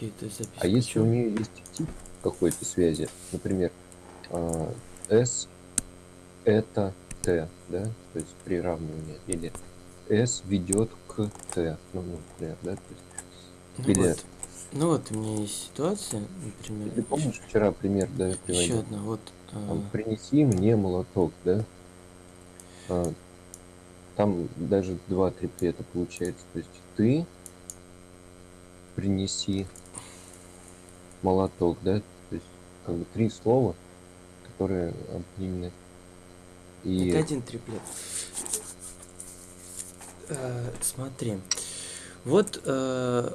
Окей, ты запись. А если у нее есть тип какой-то связи, например, а, S это T, да, то есть приравнивание, или S ведет к T, ну, например, да, то есть, Ну или вот. Ну вот у меня есть ситуация, например. ты помнишь вчера пример, да, Еще приводил? одна. Вот. а, Там, принеси мне молоток, да? А, там даже два триплета получается. То есть ты принеси молоток, да? То есть как бы три слова, которые объединены. И Это один триплет. Э, смотри. Вот э,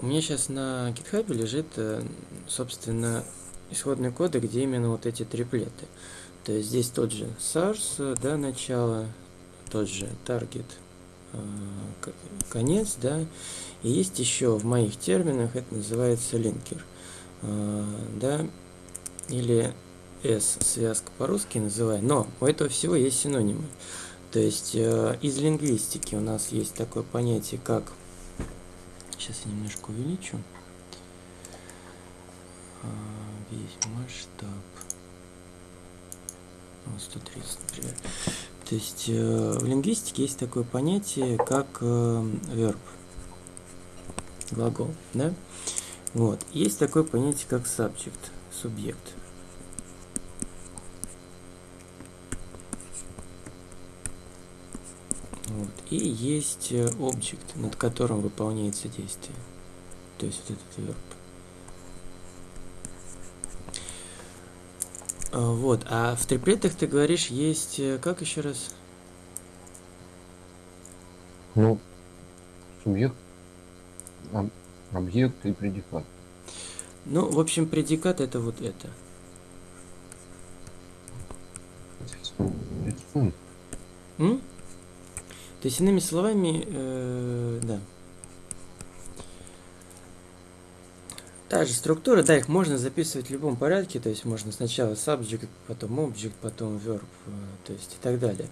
у меня сейчас на GitHub лежит, э, собственно, исходный код, где именно вот эти триплеты. То есть здесь тот же source, э, да, начало, тот же target, э, конец, да. И есть еще в моих терминах, это называется линкер, да, или S связка по-русски называем, но у этого всего есть синонимы. То есть э, из лингвистики у нас есть такое понятие, как... Сейчас я немножко увеличу. А, весь масштаб. Вот 130, например. То есть э, в лингвистике есть такое понятие, как э, verb. Глагол, да? Вот. Есть такое понятие, как subject, субъект. Вот. И есть э, object, над которым выполняется действие. То есть вот этот verb. А, Вот, а в триплетах ты говоришь, есть, э, как еще раз? ну, субъект, об- объект и предикат. Ну, в общем, предикат это вот это. М? То есть, иными словами, э, да. Та же структура, да, их можно записывать в любом порядке, то есть можно сначала subject, потом object, потом verb, э, то есть и так далее.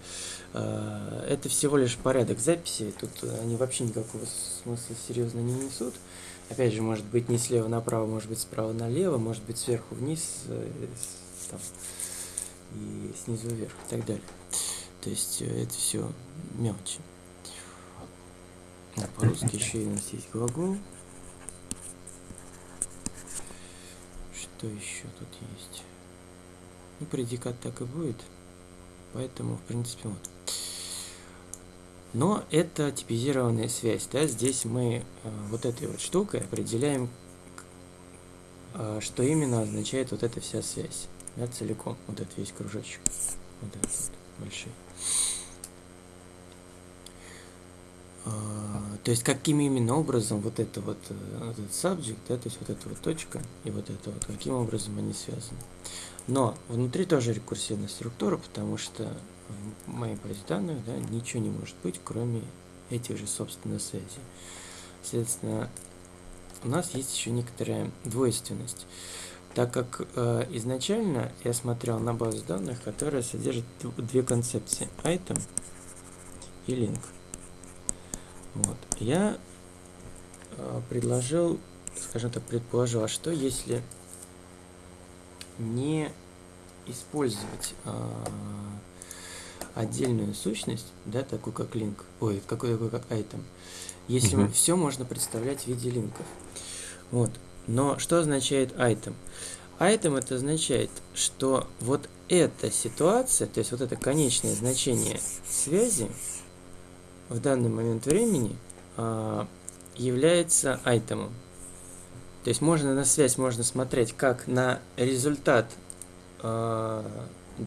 Э, Это всего лишь порядок записи, тут они вообще никакого смысла серьезно не несут. Опять же, может быть не слева направо, может быть справа налево, может быть сверху вниз, э, там, и снизу вверх и так далее. То есть э, это все мелочи. А по-русски еще и у нас есть глагол. Что еще тут есть? Ну, предикат так и будет. Поэтому, в принципе, вот. Но это типизированная связь, да, здесь мы э, вот этой вот штукой определяем, э, что именно означает вот эта вся связь, да, целиком, вот этот весь кружочек, вот этот вот большой. А, то есть каким именно образом вот это вот э, этот subject, да, то есть вот эта вот точка и вот это вот, каким образом они связаны. Но внутри тоже рекурсивная структура, потому что моей базе данных да, ничего не может быть, кроме этих же собственно связей. Соответственно, у нас есть еще некоторая двойственность. Так как э, изначально я смотрел на базу данных, которая содержит две концепции item и link. Вот. Я э, предложил, скажем так, предположил, а что если не использовать э, отдельную сущность, да, такую как link, ой, какой такой как item, если Мгм. все можно представлять в виде линков. Вот. Но что означает item? Item это означает, что вот эта ситуация, то есть вот это конечное значение связи в данный момент времени а, является айтемом. То есть можно на связь можно смотреть как на результат а,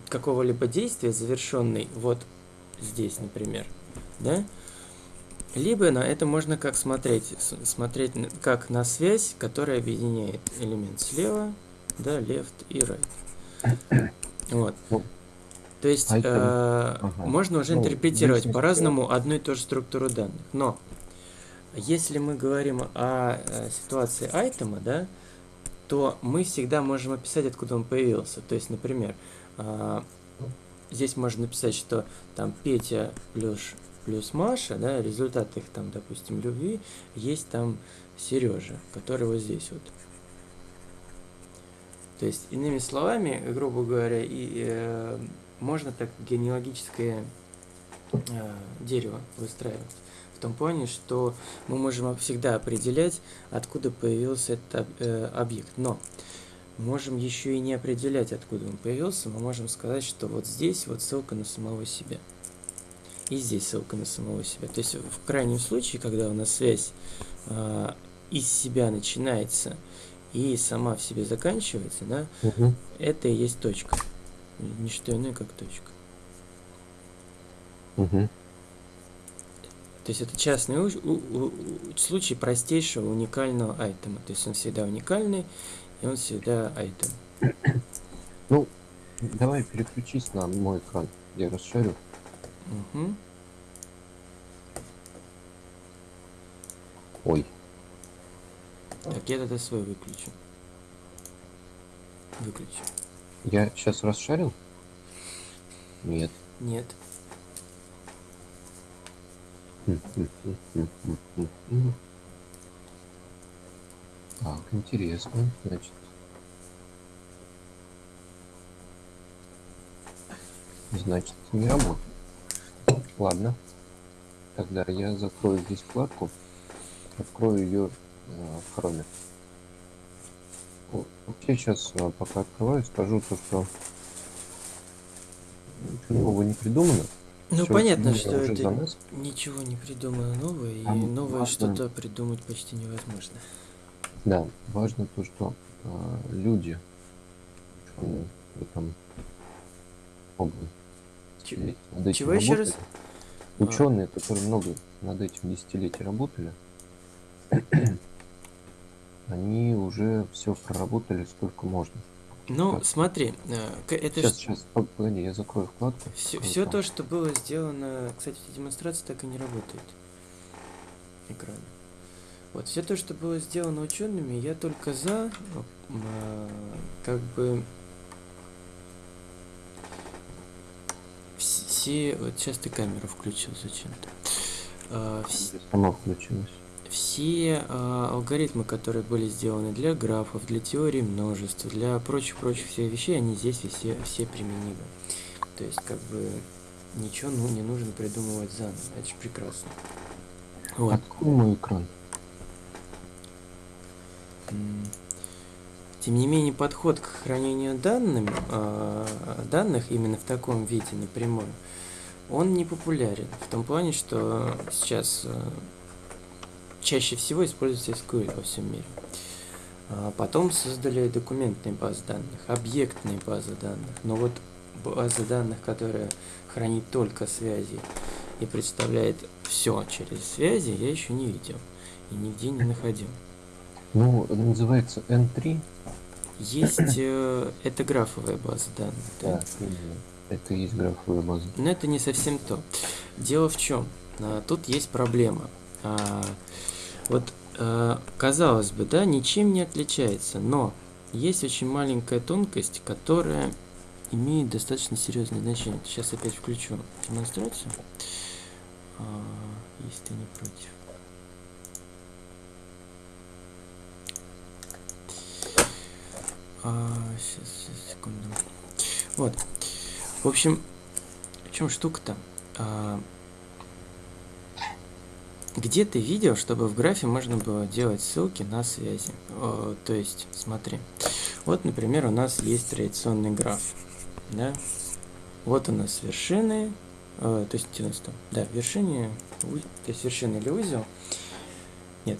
какого-либо действия, завершенный вот здесь, например, да? Либо на это можно как смотреть, смотреть как на связь, которая объединяет элемент слева, да, left и right. Вот. Ну, То есть э, ага. можно уже Ну, интерпретировать по-разному одну и ту же структуру данных. Но если мы говорим о э, ситуации айтема, да, то мы всегда можем описать, откуда он появился. То есть, например, здесь можно написать, что там Петя плюс плюс Маша, да, результат их там, допустим, любви, есть там Сережа, который вот здесь вот. То есть, иными словами, грубо говоря, и, э, можно так генеалогическое э, дерево выстраивать. В том плане, что мы можем всегда определять, откуда появился этот э, объект. Но можем еще и не определять, откуда он появился. Мы можем сказать, что вот здесь вот ссылка на самого себя. И здесь ссылка на самого себя. То есть в крайнем случае, когда у нас связь э, из себя начинается и сама в себе заканчивается, да, Угу. это и есть точка. Не что иное, как точка. Угу. То есть это частный у- у- у- случай простейшего уникального айтема. То есть он всегда уникальный, и он всегда айтем. Ну, давай переключись на мой экран. Я расширю. Мгм. Ой, Так, я тогда свой выключу. Выключу. я сейчас расшарил? Нет. Нет. М. Так, интересно. Значит. Значит, не работает. Ладно. Тогда я закрою здесь вкладку. Открою ее в хроме. Вообще сейчас, а, пока открываю, скажу то, что ничего нового не придумано. Ну, Всё понятно, что это ничего не придумано новое, и А, новое что-то придумать почти невозможно. Да, важно то, что а, люди ученые в этом области Ч- над этим чего еще раз? работали. Ученые, которые много над этим десятилетий работали, они уже все проработали сколько можно. Ну, Так. смотри, э, это сейчас, ж- сейчас, пог- погоди, я закрою вкладку. Все, все то, что было сделано, кстати, демонстрация так и не работает. Экран. Вот, все то, что было сделано учеными, я только за, а, как бы, все, вот сейчас ты камеру включил зачем-то. А, вс- Сама включилась. все а, алгоритмы, которые были сделаны для графов, для теории множеств, для прочих-прочих всех вещей, они здесь все, все применимы. То есть, как бы, ничего ну, не нужно придумывать заново. Это же прекрасно. Вот. Открой мой экран. Тем не менее, подход к хранению данными, а, данных именно в таком виде напрямую, он не популярен. В том плане, что сейчас а, чаще всего используется SQL во всем мире. А Потом создали документные базы данных, объектные базы данных. Но вот база данных, которая хранит только связи и представляет все через связи, я еще не видел и нигде не находил. Ну, называется N3. Есть э, это графовая база данных, да? Да. Это и есть графовая база. Но это не совсем то. Дело в чем? Тут есть проблема. А, Вот, э, казалось бы, да, ничем не отличается, но есть очень маленькая тонкость, которая имеет достаточно серьезное значение. Сейчас опять включу демонстрацию, А, если ты не против. А, сейчас, сейчас, секунду. Вот. В общем, в чем штука-то? А, где ты видел, чтобы в графе можно было делать ссылки на связи? О, то есть, смотри. Вот, например, у нас есть традиционный граф. Да? Вот у нас вершины. э, то есть, где у нас там? Да, вершине. у- То есть, вершина или узел. Нет,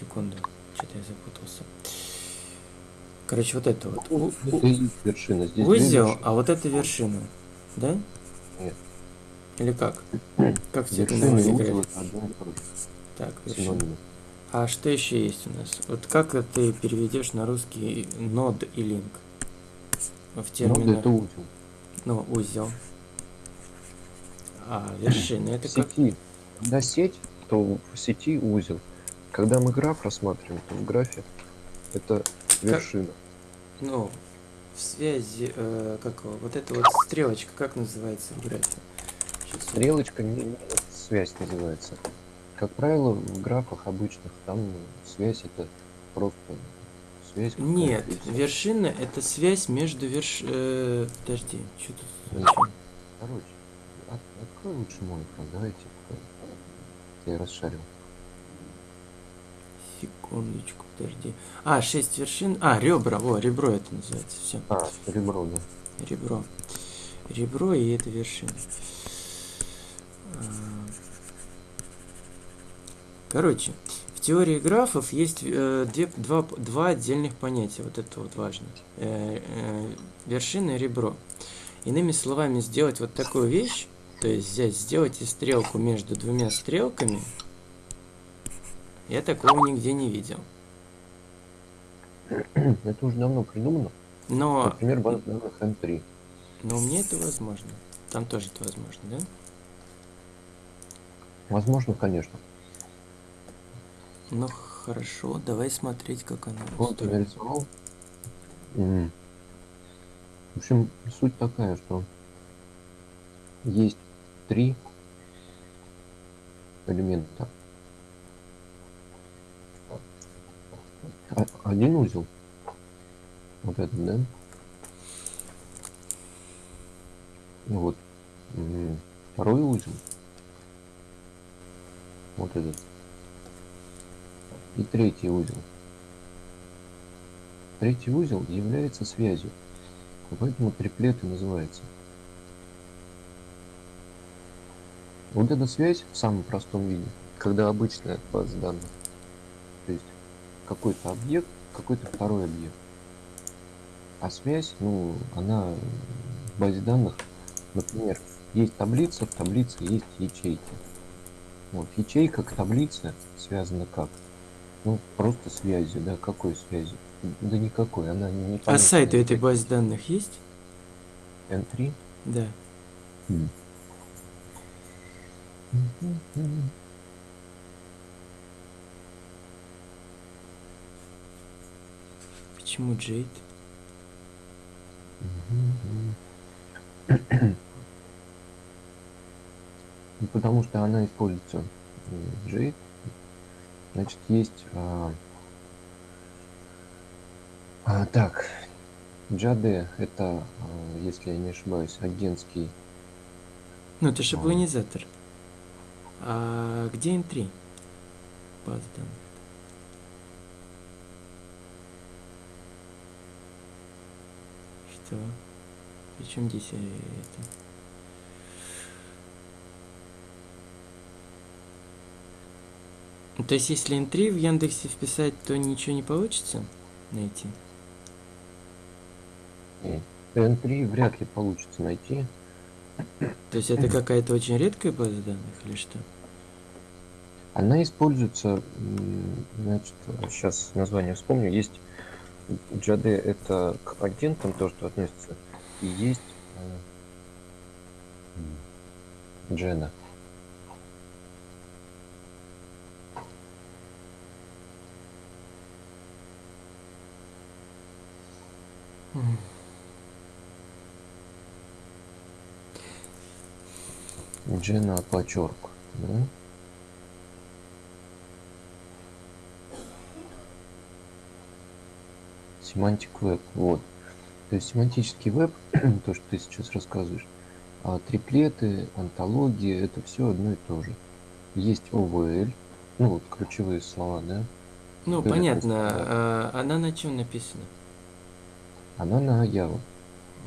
секунду. Что-то я запутался. Короче, вот это вот. У- у- вершина. Здесь Узел, а вот это вершина. Да? Нет. Или как? Как тебе это узел. Так, вершина. А что еще есть у нас? Вот как ты переведешь на русский нод и линк? В терминах. это узел. Ну, узел. А вершина это как? сети. Когда сеть, то в сети узел. Когда мы граф рассматриваем, то в графе это вершина. Ну, в связи, э, как вот эта вот стрелочка, как называется в графе? Я- Стрелочка не, связь называется. Как правило, в графах обычных там связь это просто связь. Нет, вершина это связь между верш... э, подожди, что тут? Зачем? Короче, от- открой лучше мой экран, давайте. Я расшарил. Секундочку, подожди. А, шесть вершин. А, ребра, о, ребро это называется. Все. А, ребро, да. Ребро. Ребро и это вершина. А, Короче, в теории графов есть э, две, два, два отдельных понятия. Вот это вот важно. Э, э, вершина и ребро. Иными словами, сделать вот такую вещь, то есть взять, сделать и стрелку между двумя стрелками, я такого нигде не видел. Это уже давно придумано. Но, Например, база данных M3. но мне это возможно. Там тоже это возможно, да? Возможно, конечно. Ну хорошо, давай смотреть, как оно Вот нарисовал. М. В общем, суть такая, что есть три элемента. Один узел. Вот этот, да? Ну Вот. Второй узел. Вот этот. И третий узел. Третий узел является связью. Поэтому триплет и называется. Вот эта связь в самом простом виде, когда обычная база данных. Какой-то объект, какой-то второй объект. А связь, ну, она в базе данных, например, есть таблица, в таблице есть ячейки. Вот, ячейка к таблице связана как? Ну, просто связью, да, какой связью? Да никакой, она не А сайт у этой базы данных есть? N3? Да. Почему Джейд? Ну, Потому что она используется м, Jade. Значит, есть... а, а, так, Jade это, а, если я не ошибаюсь, агентский... Ну, это шаблонизатор. А где N3? База данных. Что? Причем здесь это? То есть, если N3 в Яндексе вписать, то ничего не получится найти? м, N3 вряд ли получится найти. То есть, это какая-то очень редкая база данных или что? Она используется, значит, сейчас название вспомню, есть Jade это к агентам то, что относится, и есть э, Джена. Джена Пачорк. Да? Семантик веб. Вот. То есть семантический веб, то, что ты сейчас рассказываешь, а триплеты, антологии, это все одно и то же. Есть OVL, ну вот ключевые слова, да? Ну, Были понятно. А, она на чем написана? Она на Java.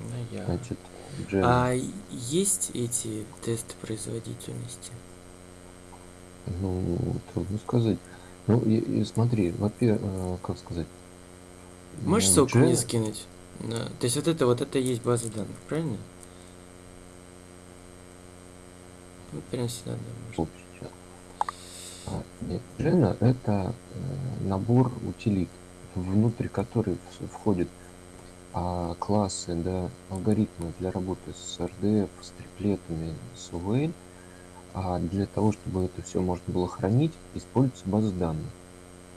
На Java. Значит, Джена. А есть эти тесты производительности? Ну, трудно сказать. Ну, и, и смотри, во-первых, как сказать? Можешь ну, ссылку мне скинуть? На- То есть вот это вот это и есть база данных, правильно? Вот прямо сюда, да, можно. А, Jena это э, набор утилит, внутрь которых входят а, классы, да, алгоритмы для работы с RDF, с триплетами, с OVL. А для того, чтобы это все можно было хранить, используется база данных.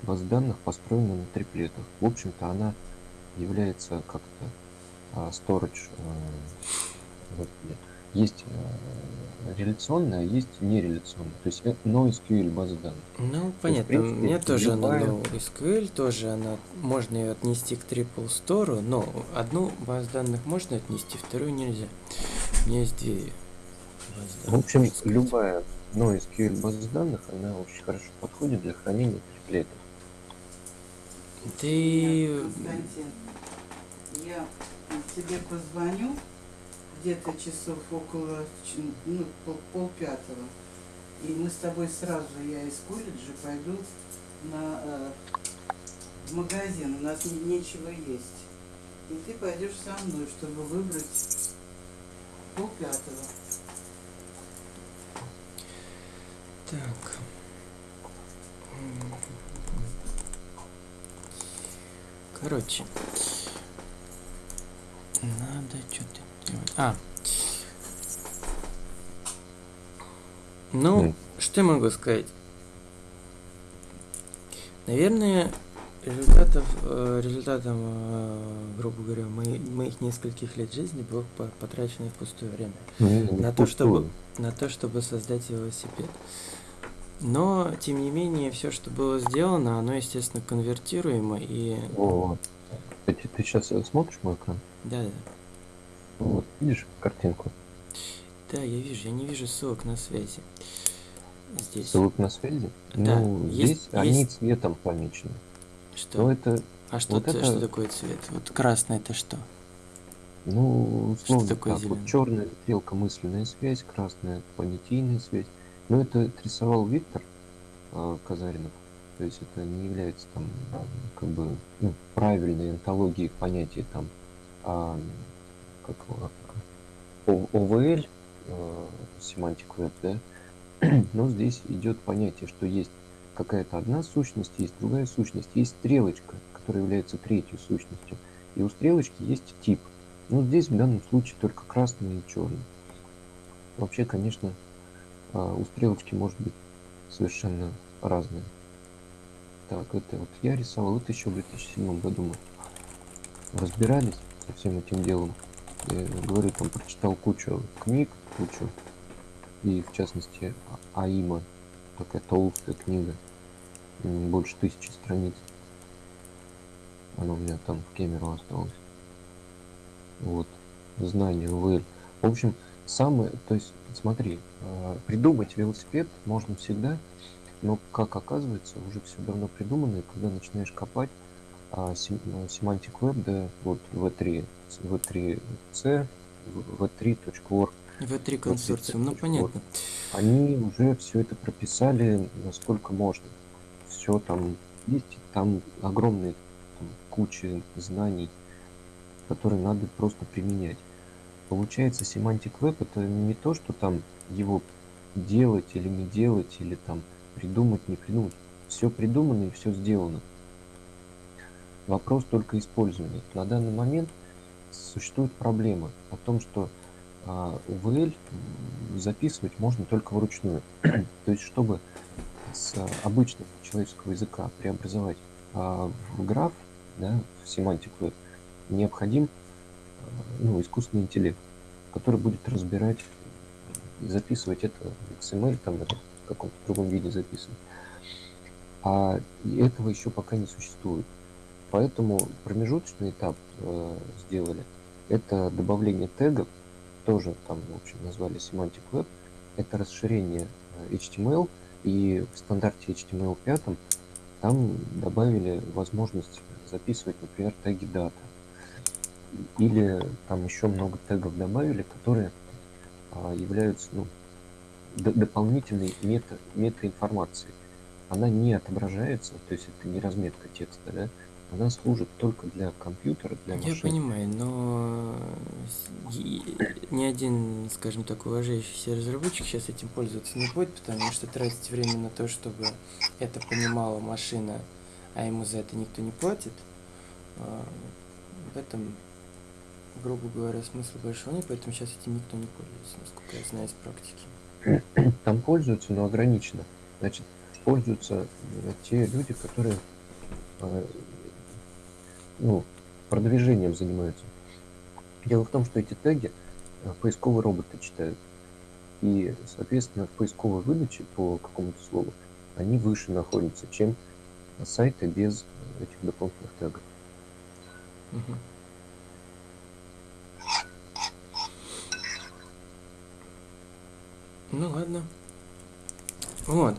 База данных построена на триплетах. В общем-то, она является как-то а, storage, э, есть э, реляционная, а есть нереляционная. То есть это NoSQL база данных. Ну, понятно. принципе, Мне тоже любая- она NoSQL, тоже она, можно ее отнести к Triple Store, но одну базу данных можно отнести, вторую нельзя. У меня есть две базы В данных, общем, можно сказать. любая NoSQL база данных, она очень хорошо подходит для хранения триплетов. Ты... Константин, я тебе позвоню где-то часов около ну, пол, пол пятого. И мы с тобой сразу, я из колледжа пойду на, э, в магазин. У нас не- нечего есть. И ты пойдешь со мной, чтобы выбрать пол пятого. Так. Короче. Надо что-то делать. А. Ну, М. что я могу сказать? Наверное, результатов, э, результатом, э, грубо говоря, мои- моих нескольких лет жизни было по- потрачено впустую время. На то, чтобы, на то, чтобы создать велосипед. Но, тем не менее, все, что было сделано, оно, естественно, конвертируемо и... Вот. Ты, ты сейчас смотришь мой экран? Да, да. Вот, видишь картинку? Да, я вижу, я не вижу ссылок на связи. Здесь. Ссылок на связи? Да, Ну, есть- здесь они есть- цветом помечены. Что? Но это, а что, вот это- что такое цвет? Вот красный это что? ну, условно такое так, зелёное? вот черная стрелка мысленная связь, красная понятийная связь. Но это отрисовал Виктор а, Казаринов. То есть это не является там а, как бы ну, правильной антологией понятий там а, как О- ОВЛ, э, Semantic Web, да, но здесь идет понятие, что есть какая-то одна сущность, есть другая сущность, есть стрелочка, которая является третьей сущностью, и у стрелочки есть тип. Ну, здесь в данном случае только красный и черный. Вообще, конечно, а, у стрелочки может быть совершенно разное. Так, это вот я рисовал, это еще в 2007 году мы разбирались со всем этим делом. Я говорю, там прочитал кучу книг, кучу, и в частности А- Аима, такая толстая книга, больше тысячи страниц. Она у меня там в Кемерово осталась. Вот, знание ВЛ. В общем, самое, то есть, смотри, э, придумать велосипед можно всегда, но, как оказывается, уже все давно придумано, и когда начинаешь копать, а, сем- э, Semantic Web, да, вот V3, V3C, v3.org, В3 консорциум, ну понятно. они уже все это прописали насколько можно. Все там есть, там огромные там, куча знаний, которые надо просто применять. Получается, Semantic Web это не то, что там его делать или не делать, или там придумать, не придумать. Все придумано и все сделано. Вопрос только использования. На данный момент существует проблема о том, что а, UVL м, записывать можно только вручную. То есть, чтобы с обычного человеческого языка преобразовать а, в граф, да, в Web, необходим а, ну, искусственный интеллект, который будет разбирать, записывать это в XML, там, или в каком-то другом виде записывать. А этого еще пока не существует. Поэтому промежуточный этап э, сделали. Это добавление тегов, тоже там, в общем, назвали Semantic Web. Это расширение э, HTML, и в стандарте HTML5 там добавили возможность записывать, например, теги дата. Или там еще много тегов добавили, которые а, являются ну, дополнительной мета, метаинформацией. Она не отображается, то есть это не разметка текста, да, она служит только для компьютера, для Я машины. понимаю, но ни один, скажем так, уважающийся разработчик сейчас этим пользоваться не будет, потому что тратить время на то, чтобы это понимала машина, а ему за это никто не платит, а, в этом, грубо говоря, смысла большого нет, поэтому сейчас этим никто не пользуется, насколько я знаю из практики. Там пользуются, но ограниченно. Значит, пользуются э, те люди, которые э, ну, продвижением занимаются. Дело в том, что эти теги э, поисковые роботы читают. И, соответственно, в поисковой выдаче по какому-то слову они выше находятся, чем сайты без этих дополнительных тегов. Мгм. Ну ладно. Вот.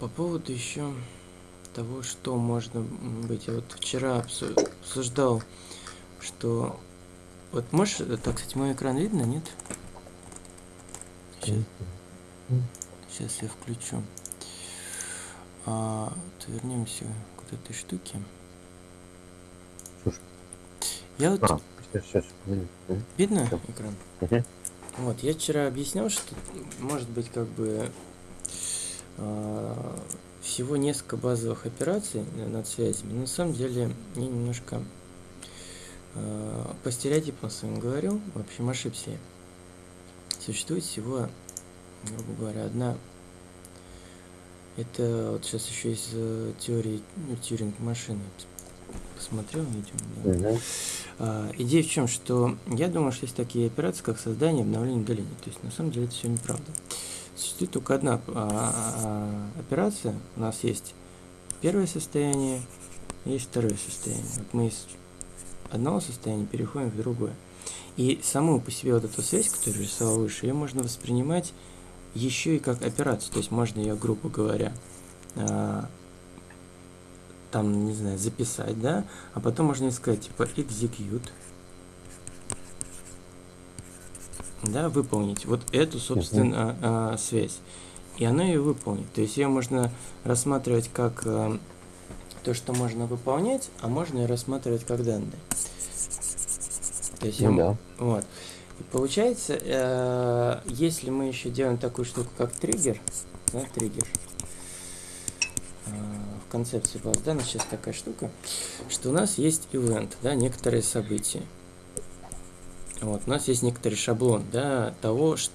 По поводу еще того, что можно быть. Я вот вчера обсу- обсуждал, что... Вот можешь... э, Так, кстати, мой экран видно, нет? Сейчас, сейчас я включу. А, вот вернемся к вот этой штуке. Ж, Я вот... А, сейчас, сейчас. Видно экран? Вот, я вчера объяснял, что может быть как бы а, всего несколько базовых операций на- над связями. Но на самом деле я немножко а, по стереотипам своим говорил, в общем ошибся я. Существует всего, грубо говоря, одна. Это вот сейчас еще из э, теории ну, Тьюринг машины. Посмотрел видео, да. Мгм. А, идея в чем, что я думаю, что есть такие операции, как создание, обновление, удаление. То есть на самом деле это все неправда. Существует только одна а, а, операция. У нас есть первое состояние, есть второе состояние. Вот мы из одного состояния переходим в другое. И саму по себе вот эту связь, которую рисовал выше, ее можно воспринимать еще и как операцию. То есть можно ее, грубо говоря, там, не знаю, записать, да, а потом можно сказать, типа, execute, да, выполнить вот эту, собственно, а, связь. И она ее выполнит. То есть ее можно рассматривать как а, то, что можно выполнять, а можно ее рассматривать как данные. То есть Ну я- да. вот. И получается, э, если мы еще делаем такую штуку, как триггер, да, триггер, э, в концепции баз данных сейчас такая штука, что у нас есть event, да, некоторые события. Вот, у нас есть некоторый шаблон, да, того, ш-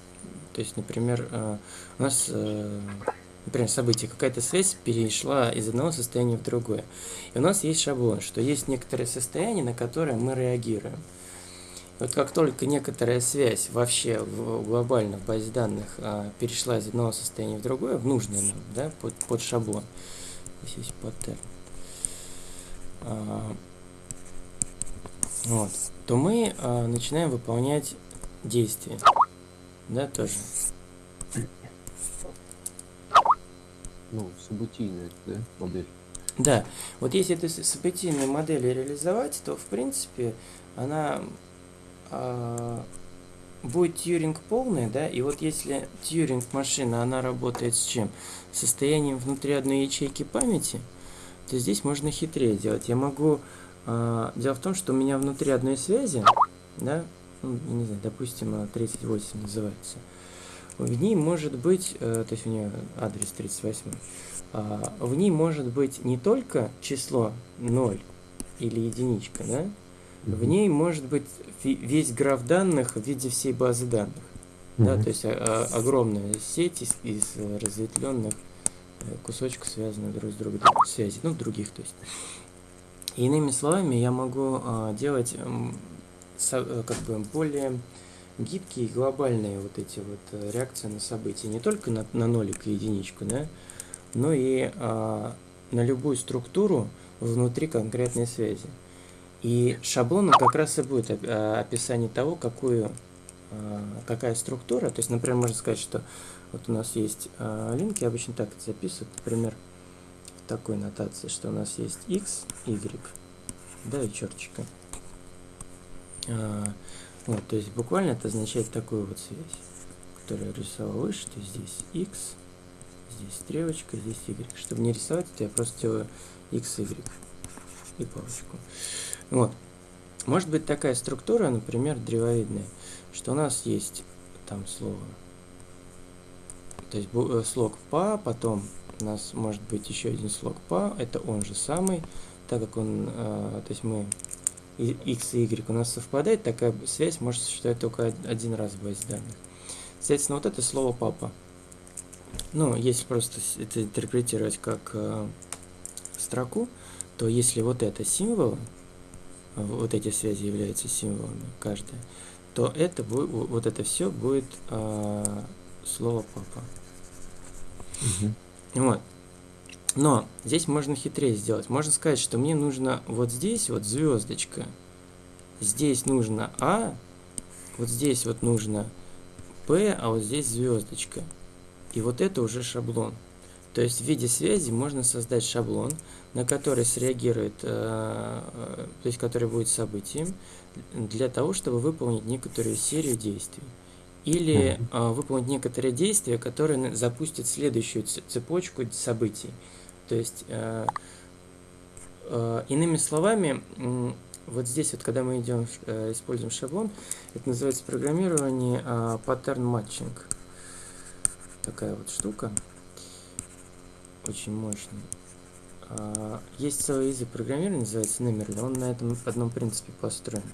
то есть, например, э, у нас, э, например, событие, какая-то связь перешла из одного состояния в другое. И у нас есть шаблон, что есть некоторые состояния, на которые мы реагируем. Вот как только некоторая связь вообще в, глобально в базе данных а, перешла из одного состояния в другое, в нужное нам, да, под, под шаблон, здесь есть паттерн, а, вот, то мы а, начинаем выполнять действия, да, тоже. Ну, событийная, да, модель. Да, вот если эту событийную модель реализовать, то в принципе она а, будет тьюринг полный, да, и вот если тьюринг машина, она работает с чем? С состоянием внутри одной ячейки памяти, то здесь можно хитрее делать. Я могу... а, дело в том, что у меня внутри одной связи, да, ну, не знаю, допустим, а, 38 называется, в ней может быть, э, то есть у нее адрес 38, а, в ней может быть не только число 0 или единичка, да, в ней может быть весь граф данных в виде всей базы данных. Да, Мгм. то есть а, а, огромная сеть из, из разветвленных э, кусочков, связанных друг с другом, связей, ну, других, то есть. И иными словами, я могу а, делать со- э, как бы более гибкие глобальные вот эти вот э, реакции на события, не только на, на нолик и единичку, да, но и а, на любую структуру внутри конкретной связи. И шаблоном как раз и будет а, описание того, какую, а, какая структура. То есть, например, можно сказать, что вот у нас есть а, линки, обычно так это записывают, например, в такой нотации, что у нас есть x, y, да, и черточка. Вот, то есть буквально это означает такую вот связь, которую я рисовал выше, то есть здесь x, здесь стрелочка, здесь y. Чтобы не рисовать, это я просто делаю x, y и палочку. Вот. Может быть такая структура, например, древовидная, что у нас есть там слово, то есть э, слог па, потом у нас может быть еще один слог па, это он же самый, так как он, э, то есть мы x и y у нас совпадает, такая связь может существовать только од- один раз в базе данных. Соответственно, вот это слово папа. Ну, если просто это интерпретировать как э, строку, то если вот это символ, вот эти связи являются символами, каждая, то это будет, вот это все будет э, слово папа. Мгм. Вот. Но здесь можно хитрее сделать. Можно сказать, что мне нужно вот здесь вот звездочка, здесь нужно А, вот здесь вот нужно П, а вот здесь звездочка. И вот это уже шаблон. То есть в виде связи можно создать шаблон, на который среагирует, э, э, то есть который будет событием, для того, чтобы выполнить некоторую серию действий. Или э, выполнить некоторые действия, которые запустят следующую цепочку событий. То есть, иными словами, вот здесь вот, когда мы идем, используем шаблон, это называется программирование pattern matching. Такая вот штука. Очень мощная. А, Есть целый язык программирования, называется Nemerle. Он на этом одном принципе построен.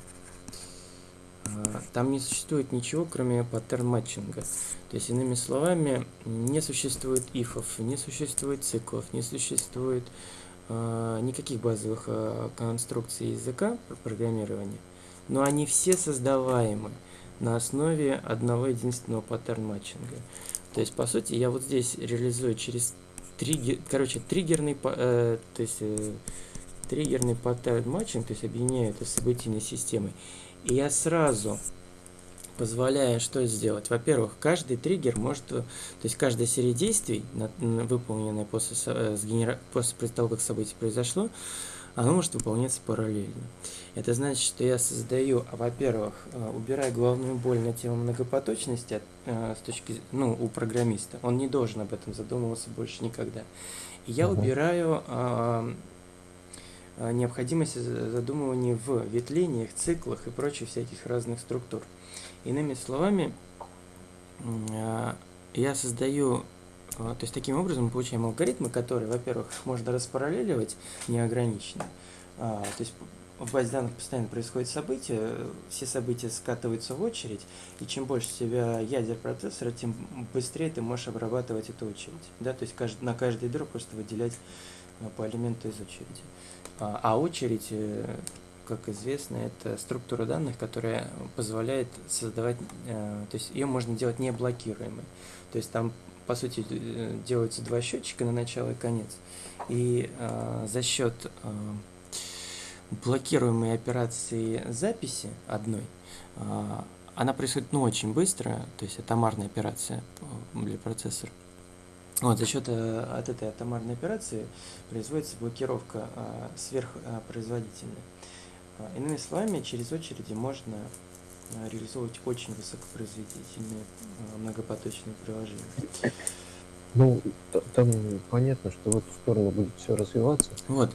А, Там не существует ничего, кроме pattern matching а. То есть, иными словами, не существует if ов, не существует циклов, не существует а, никаких базовых конструкций языка про- программирования, но они все создаваемы на основе одного единственного pattern matching а. То есть, по сути, я вот здесь реализую через триггер, короче, триггерный, э, то есть э, триггерный pattern matching, то есть объединяю это с событийной системой. И я сразу позволяю что сделать? Во-первых, каждый триггер может, э, то есть каждая серия действий, выполненная после, э, сгенера- после того, как событие произошло, она может выполняться параллельно. Это значит, что я создаю, а, во-первых, э, убираю головную боль на тему многопоточности от, э, с точки, ну, у программиста. Он не должен об этом задумываться больше никогда. И я Мгм. убираю а, а, необходимость за- задумывания в ветвлениях, циклах и прочих всяких разных структур. Иными словами, а, я создаю, а, то есть таким образом мы получаем алгоритмы, которые, во-первых, можно распараллеливать неограниченно. А, То есть в базе данных постоянно происходят события, э, все события скатываются в очередь, и чем больше у тебя ядер процессора, тем быстрее ты можешь обрабатывать эту очередь. Да? То есть на каждое ядро просто выделять а, по элементу из очереди. А, а очередь, э, как известно, это структура данных, которая позволяет создавать, э, то есть ее можно делать не блокируемой. То есть там, по сути, э, делаются два счетчика на начало и конец. И э, за счет э, блокируемой операции записи одной, а, она происходит ну, очень быстро, то есть атомарная операция э, для процессора. Вот, за счет э, от этой атомарной операции производится блокировка э, сверхпроизводительная. А, Иными словами, через очереди можно э, реализовывать очень высокопроизводительные э, многопоточные приложения. Ну, там понятно, что в эту сторону будет все развиваться. Вот.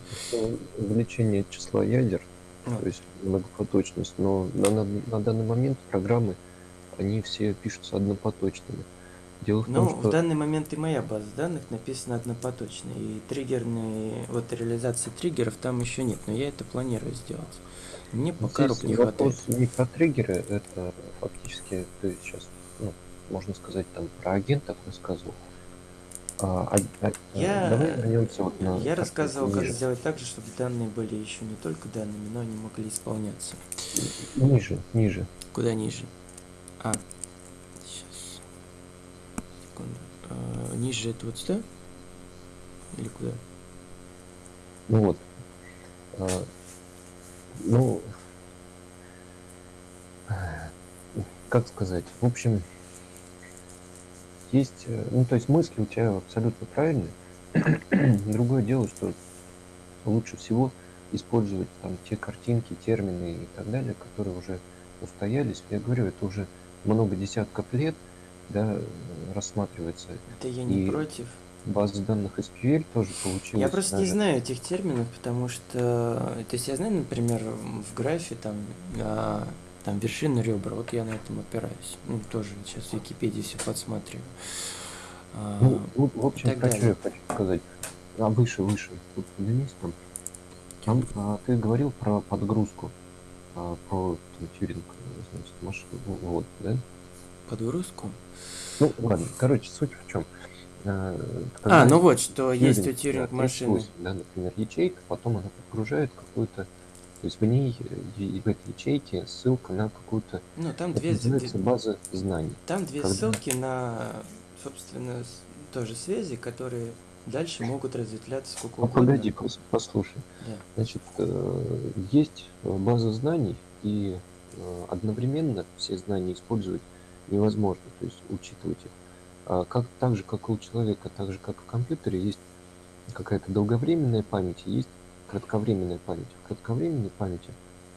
Увеличение числа ядер, вот. то есть многопоточность, но на, на- на данный момент программы, они все пишутся однопоточными. Дело в Ну, том, в что данный момент и моя база данных написана однопоточно, и триггерные, вот реализации триггеров там еще нет, но я это планирую сделать. Мне пока здесь не хватает. вопрос не про триггеры, это фактически ты сейчас, ну, можно сказать, там про агентов рассказывал. А, а- а- Я- давай вернемся вот на Я как рассказывал, как ниже. сделать так же, чтобы данные были еще не только данными, но они могли исполняться. Ниже, ниже. Куда ниже? А, сейчас. Секунду. А, ниже это вот сюда? Или куда? Ну вот. А, ну, как сказать, в общем, есть, э, ну, то есть мысли у тебя абсолютно правильные. Другое дело, что лучше всего использовать там те картинки, термины и так далее, которые уже устоялись. Я говорю, это уже много десятков лет, да, рассматривается. Да я не И против. База данных SQL тоже получилась. Я просто не даже- знаю этих терминов, потому что, то есть я знаю, например, в графе там, а, там вершины ребра, вот я на этом опираюсь. Ну, тоже сейчас в Википедии все подсматриваю. А, Ну, в общем, про что я хочу сказать. А выше, выше. Тут поднимись там. Там а, ты говорил про подгрузку, а, про там, тюринг, значит, машин, вот, да? подгрузку. Ну, ладно, короче, суть в чем. А, ну вот, что есть у Тьюринг машины. да, например, ячейка, потом она подгружает какую-то То есть в ней, в этой ячейке ссылка на какую-то, Ну, там две, база знаний. там две Когда- ссылки на, собственно, тоже связи, которые дальше могут разветвляться сколько Ну, угодно. погоди, пос- послушай. Да. Значит, э, есть э, база знаний, и э, одновременно все знания использовать невозможно, то есть учитывать их. А как, так же, как и у человека, так же, как и в компьютере, есть какая-то долговременная память, есть кратковременная память. В кратковременной памяти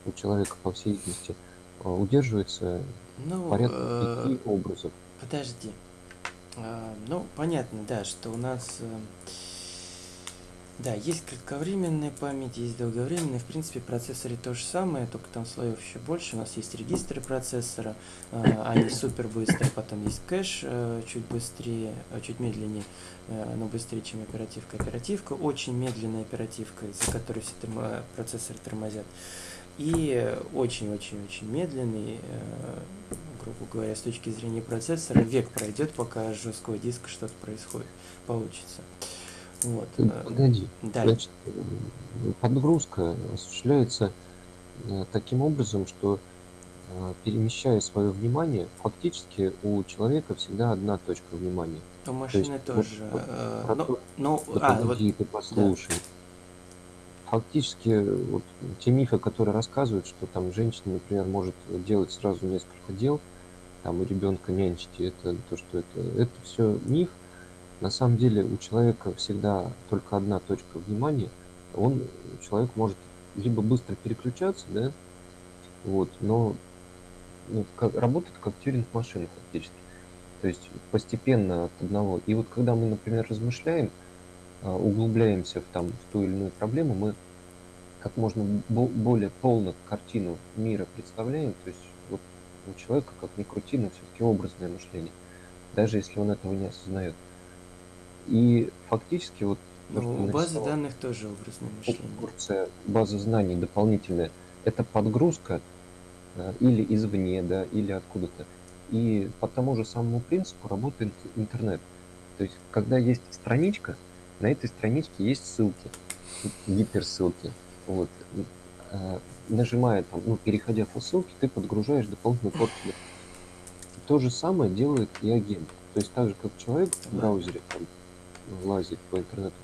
у человека, по всей видимости, э, удерживается Ну, порядка э, пяти образов. Подожди. А, ну, понятно, да, что у нас... э, Да, есть кратковременная память, есть долговременная. В принципе, в процессоре то же самое, только там слоев еще больше. У нас есть регистры процессора, а, они супер быстрые. Потом есть кэш э, чуть быстрее, э, чуть медленнее, э, но быстрее, чем оперативка. Оперативка очень медленная оперативка, из-за которой все термо- процессоры тормозят. И очень-очень-очень медленный, грубо говоря, с точки зрения процессора, век пройдет, пока с жесткого диска что-то происходит, получится. Вот. Погоди, Далее. Значит, подгрузка осуществляется э, таким образом, что э, перемещая свое внимание, фактически у человека всегда одна точка внимания. У машины вот- тоже. вот э, про ну, то- ну, Да а, вот, ты послушай. Фактически, вот, те мифы, которые рассказывают, что там женщина, например, может делать сразу несколько дел, там у ребенка нянчить, это то, что это, это все миф. На самом деле у человека всегда только одна точка внимания. Он, человек может либо быстро переключаться, да, вот, но ну, как, работает как тюринг-машина фактически. То есть постепенно от одного. И вот когда мы, например, размышляем, а, углубляемся в, там, в ту или иную проблему, мы как можно бо- более полно картину мира представляем. То есть вот у человека, как ни крути, но все-таки образное мышление, даже если он этого не осознает. И фактически вот ну, у базы данных тоже образное мышление. порция базы знаний дополнительная, это подгрузка э, или извне, да, или откуда-то. И по тому же самому принципу работает интернет. То есть, когда есть страничка, на этой страничке есть ссылки, гиперссылки. Вот. Э, Нажимая там, ну, переходя по ссылке, ты подгружаешь дополнительную порцию. То же самое делает и агент. То есть так же, как человек в браузере там, лазит по интернету,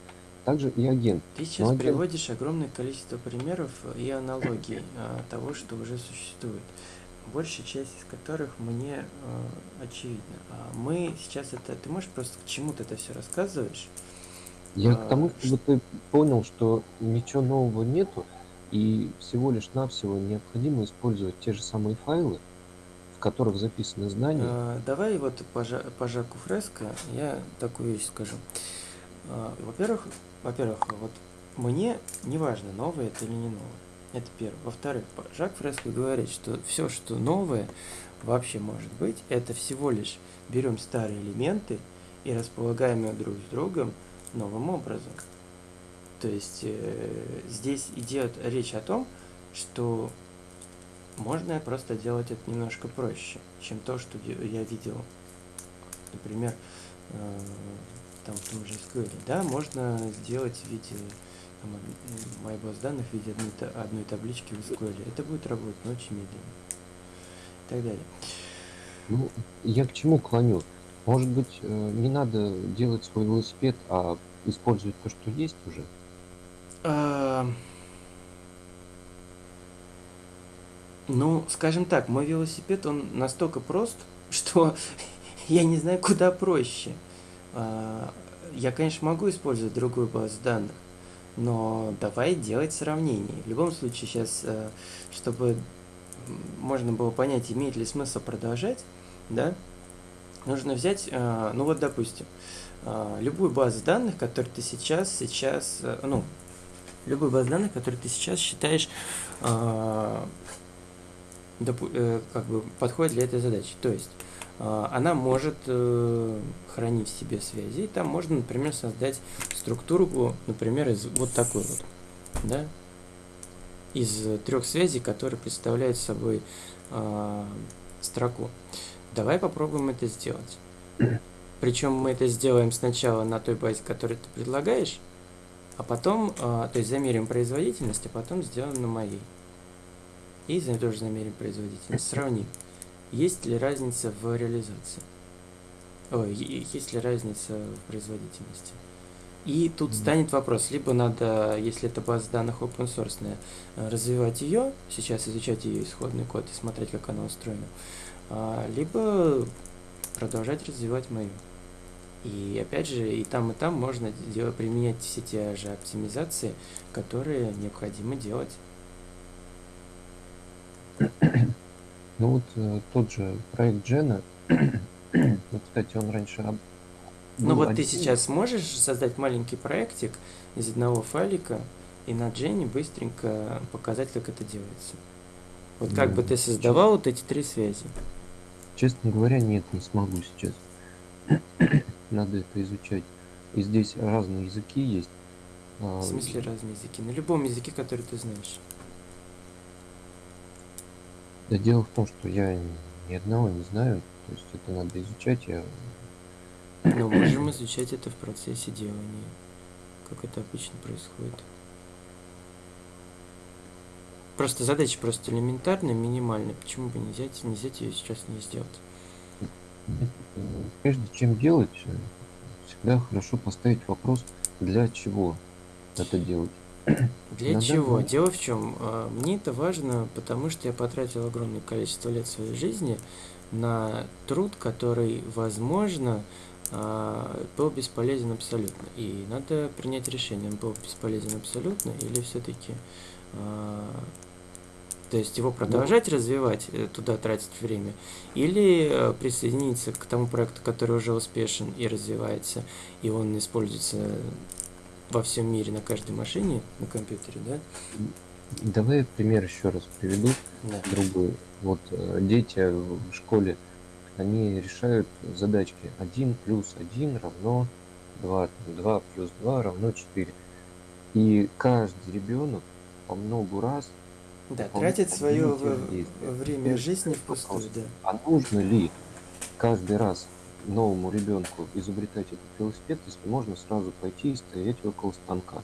также и агент. Ты сейчас агент- приводишь огромное количество примеров и аналогий а, того, что уже существует. Большая часть из которых мне э, очевидна. А мы сейчас это... Ты можешь просто к чему ты это все рассказываешь? Я А, к тому, чтобы ты понял, что ничего нового нету, и всего лишь навсего необходимо использовать те же самые файлы, которых записаны знания. А, давай вот по, Жа- по Жаку Фреско я такую вещь скажу. А, во-первых, во-первых, вот мне не важно, новое это или не новое. Это первое. Во-вторых, Жак Фреско говорит, что все, что новое вообще может быть, это всего лишь берем старые элементы и располагаем их друг с другом новым образом. То есть э, здесь идет речь о том, что можно просто делать это немножко проще, чем то, что я видел. Например, э, там в том же SQL. Да, можно сделать в виде баз данных в виде одной, одной таблички в SQL. Это будет работать, но очень медленно. И так далее. Ну, я к чему клоню? Может быть, э, не надо делать свой велосипед, а использовать то, что есть уже? А, Ну, скажем так, мой велосипед, он настолько прост, что я не знаю, куда проще. А, Я, конечно, могу использовать другую базу данных, но давай делать сравнение. В любом случае, сейчас, э, чтобы можно было понять, имеет ли смысл продолжать, да, нужно взять, э, ну вот, допустим, э, любую базу данных, которую ты сейчас, сейчас, ну, любую базу данных, которую ты сейчас считаешь как бы подходит для этой задачи. То есть а, она может э, хранить в себе связи, и там можно, например, создать структуру, например, из вот такой вот, да, из трех связей, которые представляют собой а, строку. Давай попробуем это сделать. Причем мы это сделаем сначала на той базе, которую ты предлагаешь, а потом, а, то есть замерим производительность, а потом сделаем на моей. И за- тоже замерим производительность. Сравним, есть ли разница в реализации. Ой, есть ли разница в производительности. И тут станет вопрос, либо надо, если это база данных open source, э, развивать ее, сейчас изучать ее исходный код и смотреть, как она устроена, а, либо продолжать развивать мою. И опять же, и там, и там можно делать, применять все те же оптимизации, которые необходимо делать. Ну вот э, тот же проект Джена, ну, кстати, он раньше об- Ну вот ты один. сейчас можешь создать маленький проектик из одного файлика и на Дженни быстренько показать, как это делается. Вот как Ну, бы ты создавал вот эти три связи. Честно говоря, нет, не смогу сейчас. Надо это изучать. И здесь разные языки есть. А, В смысле разные языки? На любом языке, который ты знаешь. Да дело в том, что я ни одного не знаю. То есть это надо изучать. Я... Но можем изучать это в процессе делания, как это обычно происходит. Просто задача просто элементарная, минимальная. Почему бы не взять, не взять ее сейчас не сделать? Прежде чем делать, всегда хорошо поставить вопрос, для чего это делать. Для На чего? данный- Дело в чем? а, Мне это важно, потому что я потратил огромное количество лет своей жизни на труд, который, возможно, а, был бесполезен абсолютно. И надо принять решение, он был бесполезен абсолютно или все-таки то есть его продолжать развивать, э, туда тратить время, или э, присоединиться к тому проекту, который уже успешен и развивается, и он используется во всем мире на каждой машине, на компьютере, да? Давай пример еще раз приведу. Да. другой. Вот э, дети в школе, они решают задачки. 1 плюс 1 равно 2, 2 плюс 2 равно 4. И каждый ребенок по многу раз, Да, тратит свое время жизни впустую, да. а нужно ли каждый раз новому ребенку изобретать этот велосипед, если можно сразу пойти и стоять около станка?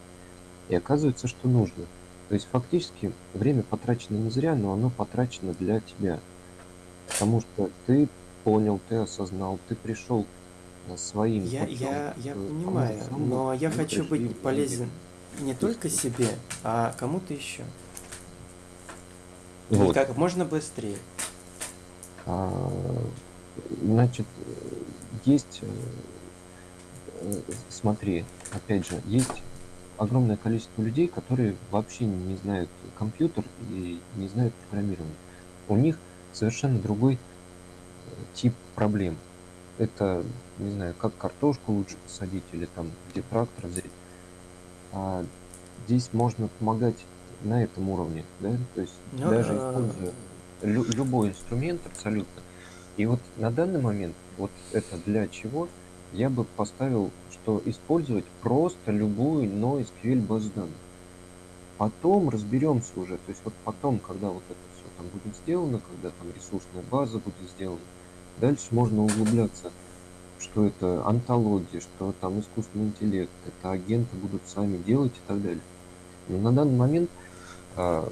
И оказывается, что нужно. То есть фактически время потрачено не зря, но оно потрачено для тебя. Потому что ты понял, ты осознал, ты пришел э, своим Я, путем я, я к понимаю, но я хочу быть полезен не только себе, а кому-то еще. И Вот. как можно быстрее. А, Значит, есть, э, смотри, опять же, есть огромное количество людей, которые вообще не знают компьютер и не знают программирование. У них совершенно другой э, тип проблем. Это, не знаю, как картошку лучше посадить или там где трактор взять. А здесь можно помогать на этом уровне, да, то есть Ну, даже используя лю- любой инструмент абсолютно. И вот на данный момент, вот это для чего, я бы поставил, что использовать просто любую NoSQL базу данных. Потом разберемся уже, то есть вот потом, когда вот это все там будет сделано, когда там ресурсная база будет сделана, дальше можно углубляться, что это антология, что там искусственный интеллект, это агенты будут сами делать и так далее. Но на данный момент а,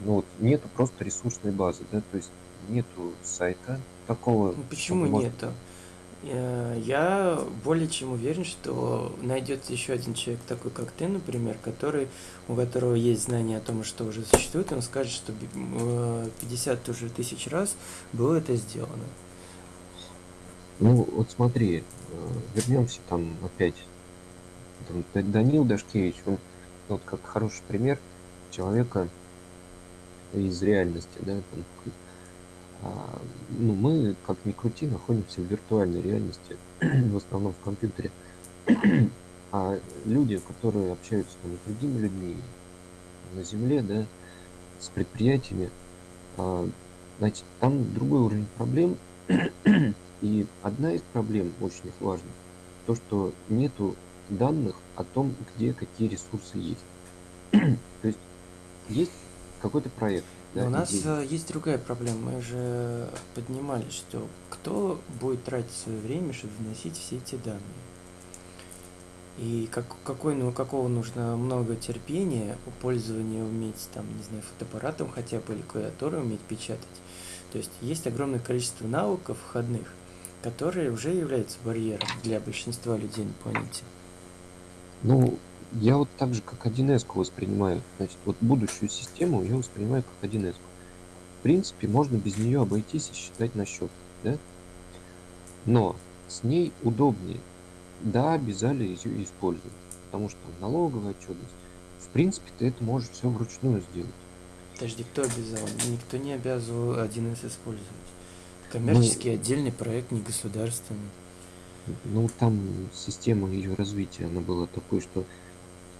ну, вот, нету просто ресурсной базы, да, то есть нету сайта такого. Ну, Почему нету? Э, Я более чем уверен, что найдется еще один человек, такой как ты, например, который, у которого есть знание о том, что уже существует, он скажет, что би- м, э, 50 уже тысяч раз было это сделано. Ну, вот смотри, э, вернемся там опять. Там Данил Дашкевич, он вот как хороший пример человека из реальности, да, там, ну, мы, как ни крути, находимся в виртуальной реальности, в основном в компьютере. А люди, которые общаются там, с другими людьми на земле, да, с предприятиями, а, значит, там другой уровень проблем. И одна из проблем очень их важных, то, что нету данных о том, где какие ресурсы есть. То есть есть какой-то проект. Да, у нас идея. э, есть другая проблема. Мы же поднимали, что кто будет тратить свое время, чтобы вносить все эти данные. И как, какой, ну, какого нужно много терпения, пользования уметь, там, не знаю, фотоаппаратом хотя бы или клавиатурой уметь печатать. То есть есть огромное количество навыков входных, которые уже являются барьером для большинства людей на планете. Ну, я вот так же, как 1С воспринимаю. Значит, вот будущую систему я воспринимаю как 1С. В принципе, можно без нее обойтись и считать на счет, да? Но с ней удобнее. Да, обязали ее использовать, потому что налоговая отчетность. В принципе, ты это можешь все вручную сделать. Подожди, кто обязал? Никто не обязывал 1С использовать. Коммерческий ну, отдельный проект, не государственный. Ну, там система ее развития, она была такой, что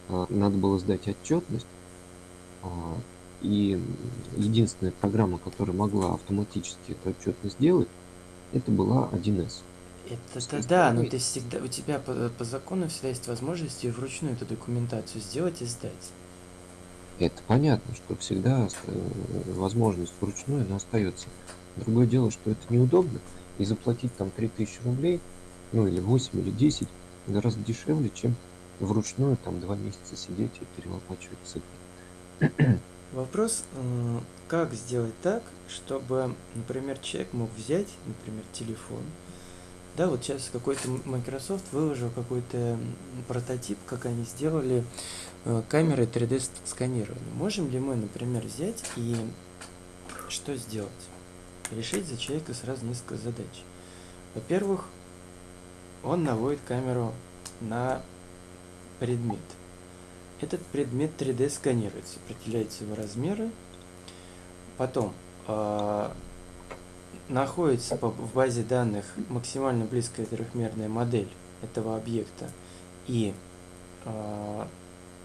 надо было сдать отчетность, а, и единственная программа, которая могла автоматически эту отчетность сделать, это была 1С. Это да, но ты всегда, у тебя по, по закону всегда есть возможность вручную эту документацию сделать и сдать. Это понятно, что всегда э, возможность вручную она остается. Другое дело, что это неудобно, и заплатить там 3000 рублей, ну или 8 или 10, гораздо дешевле, чем вручную там два месяца сидеть и перелопачивать цифры. Вопрос, как сделать так, чтобы, например, человек мог взять, например, телефон, да, вот сейчас какой-то Microsoft выложил какой-то прототип, как они сделали э, камеры 3D сканирования. Можем ли мы, например, взять и что сделать? Решить за человека сразу несколько задач. Во-первых, он наводит камеру на предмет. Этот предмет 3D сканируется, определяются его размеры. Потом э, находится в базе данных максимально близкая трехмерная модель этого объекта и э,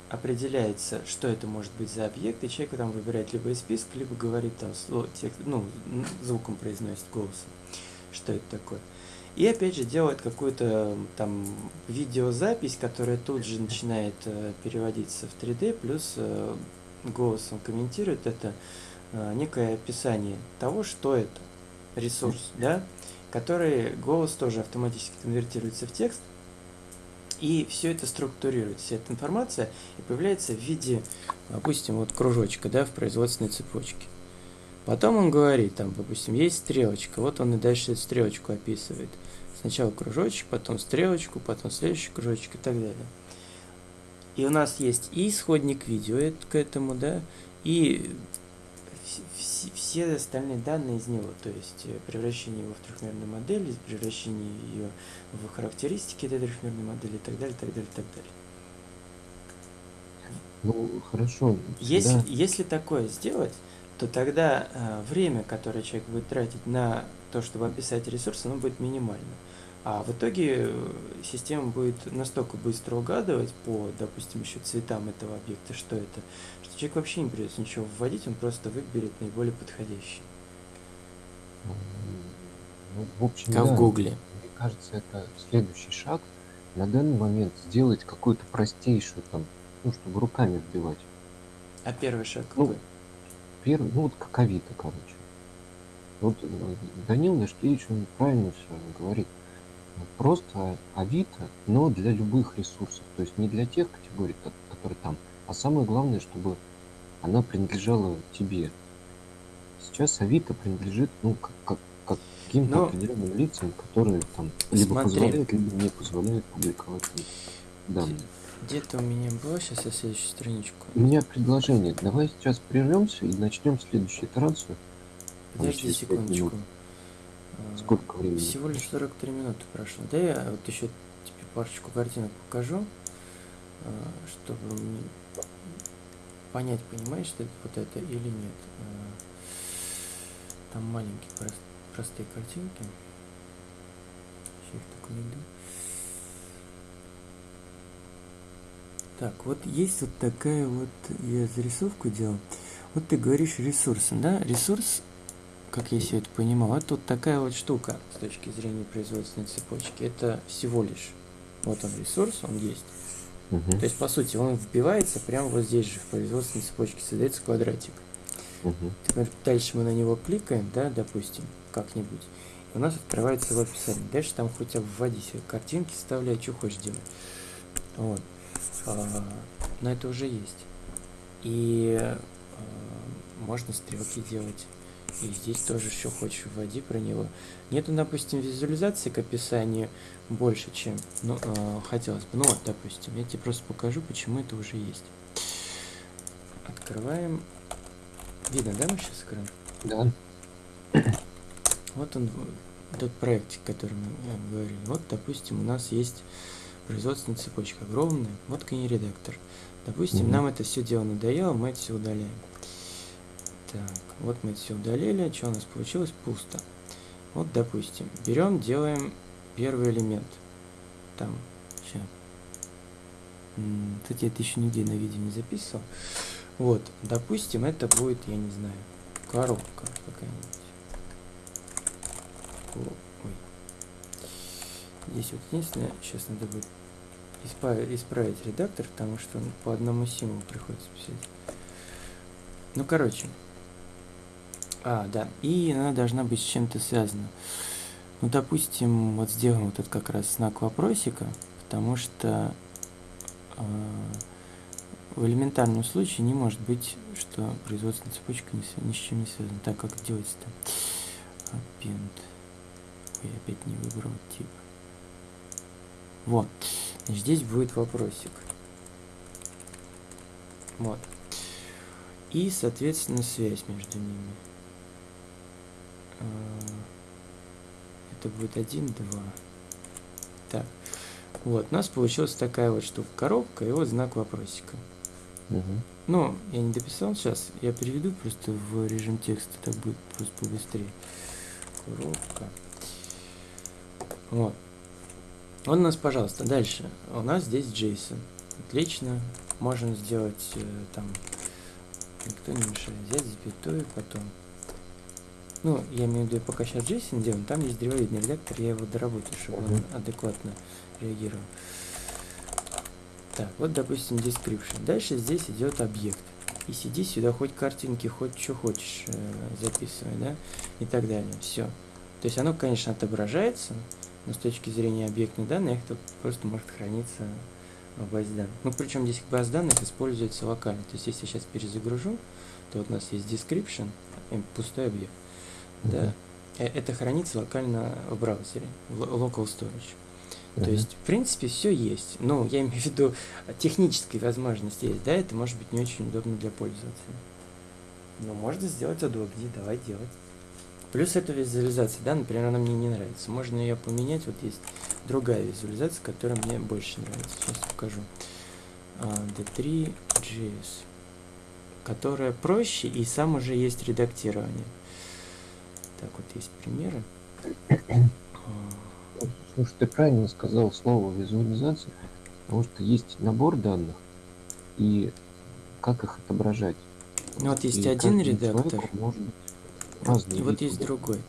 определяется, что это может быть за объект, и человек там выбирает либо из списка, либо говорит там слово, текст, ну, звуком произносит голосом, что это такое. И опять же делает какую-то там видеозапись, которая тут же начинает э, переводиться в 3D, плюс э, голосом комментирует это э, некое описание того, что это ресурс, да, который голос тоже автоматически конвертируется в текст, и все это структурирует, вся эта информация, и появляется в виде, допустим, вот кружочка, да, в производственной цепочке. Потом он говорит, там, допустим, есть стрелочка, вот он и дальше эту стрелочку описывает. Сначала кружочек, потом стрелочку, потом следующий кружочек и так далее. И у нас есть и исходник видео к этому, да, и все остальные данные из него, то есть э, превращение его в трехмерную модель, превращение ее в характеристики этой трехмерной модели и так далее, так далее, так далее. Ну, хорошо. Если, да. если такое сделать, то тогда э, время, которое человек будет тратить на то, чтобы описать ресурс, оно будет минимально. А в итоге э, система будет настолько быстро угадывать по, допустим, еще цветам этого объекта, что это, что человек вообще не придется ничего вводить, он просто выберет наиболее подходящий. Ну, в общем, как да, в Гугле. Мне кажется, это следующий шаг. На данный момент сделать какую-то простейшую там, ну, чтобы руками вбивать. А первый шаг ну, какой? Первый, ну вот как Авито, короче. Вот э, Данил Дашкевич, он правильно все говорит. Просто Авито, но для любых ресурсов. То есть не для тех категорий, которые там, а самое главное, чтобы она принадлежала тебе. Сейчас Авито принадлежит, ну, как, как, каким-то но... определенным лицам, которые там либо Смотри. позволяют, либо не позволяют публиковать данные. Где-то у меня было, сейчас я следующую страничку. У меня предложение. Давай сейчас прервемся и начнем следующую итерацию. Подожди секундочку. А, Сколько времени? Всего лишь 43 минуты прошло. Да я вот еще тебе парочку картинок покажу, а, чтобы понять, понимаешь, что это вот это или нет. А, там маленькие простые картинки. Сейчас так найду. Так, вот есть вот такая вот, я зарисовку делал. Вот ты говоришь ресурсы, да? Ресурс, как я все это понимал, это вот такая вот штука с точки зрения производственной цепочки. Это всего лишь, вот он ресурс, он есть. Угу. То есть, по сути, он вбивается прямо вот здесь же, в производственной цепочке, создается квадратик. Угу. Теперь дальше мы на него кликаем, да, допустим, как-нибудь. И у нас открывается его описание. Дальше там хоть вводи себе картинки, вставляй, что хочешь делать. Вот. А, но это уже есть. И а, можно стрелки делать. И здесь тоже еще хочешь вводи про него. Нету, допустим, визуализации к описанию больше, чем ну, э, хотелось бы. Ну вот, допустим, я тебе просто покажу, почему это уже есть. Открываем. Видно, да, мы сейчас откроем? Да. Вот он, тот проект, о котором мы говорили. Вот, допустим, у нас есть производственная цепочка огромная. Вот редактор. Допустим, -hmm. нам это все дело надоело, мы это все удаляем. Так, вот мы все удалили. Что у нас получилось? Пусто. Вот, допустим, берем, делаем первый элемент. Там, сейчас. Кстати, я это еще нигде на видео не записывал. Вот, допустим, это будет, я не знаю, коробка какая-нибудь. Ой. Здесь вот единственное, сейчас надо будет исправить, исправить редактор, потому что по одному символу приходится писать. Ну, короче, а, да. И она должна быть с чем-то связана. Ну, допустим, вот сделаем вот этот как раз знак вопросика, потому что э, в элементарном случае не может быть, что производственная цепочка ни, ни с чем не связана. Так, как делать-то? Append. Ой, опять не выбрал тип. Вот. Здесь будет вопросик. Вот. И, соответственно, связь между ними. А, это будет 1, 2. Так. Вот, у нас получилась такая вот штука. Коробка и вот знак вопросика. Угу. Ну, я не дописал сейчас. Я переведу просто в режим текста. Так будет просто побыстрее. Коробка. Вот. Он у нас, пожалуйста, дальше. У нас здесь JSON. Отлично. Можем сделать э, там... Никто не мешает. Взять запятую, потом ну, я имею в виду, пока сейчас JSON делаем, там есть древовидный редактор, я его доработаю, чтобы он адекватно реагировал. Так, вот, допустим, description. Дальше здесь идет объект. И сиди сюда, хоть картинки, хоть что хочешь э, записывай, да, и так далее. Все. То есть оно, конечно, отображается, но с точки зрения объектных данных, это просто может храниться в базе данных. Ну, причем здесь база данных используется локально. То есть если я сейчас перезагружу, то вот у нас есть description, пустой объект. Да. Э, это хранится локально в браузере, в local storage. Uh -huh. То есть, в принципе, все есть. Ну, я имею в виду, техническая возможность есть, да, это может быть не очень удобно для пользователя. Но можно сделать удобнее, давай делать. Плюс эта визуализация, да, например, она мне не нравится. Можно ее поменять, вот есть другая визуализация, которая мне больше нравится. Сейчас покажу. D3.js, которая проще и сам уже есть редактирование. Так, вот есть примеры. Слушай, ты правильно сказал слово визуализация, потому что есть набор данных и как их отображать. Ну вот есть и один редактор, может и вот есть другой.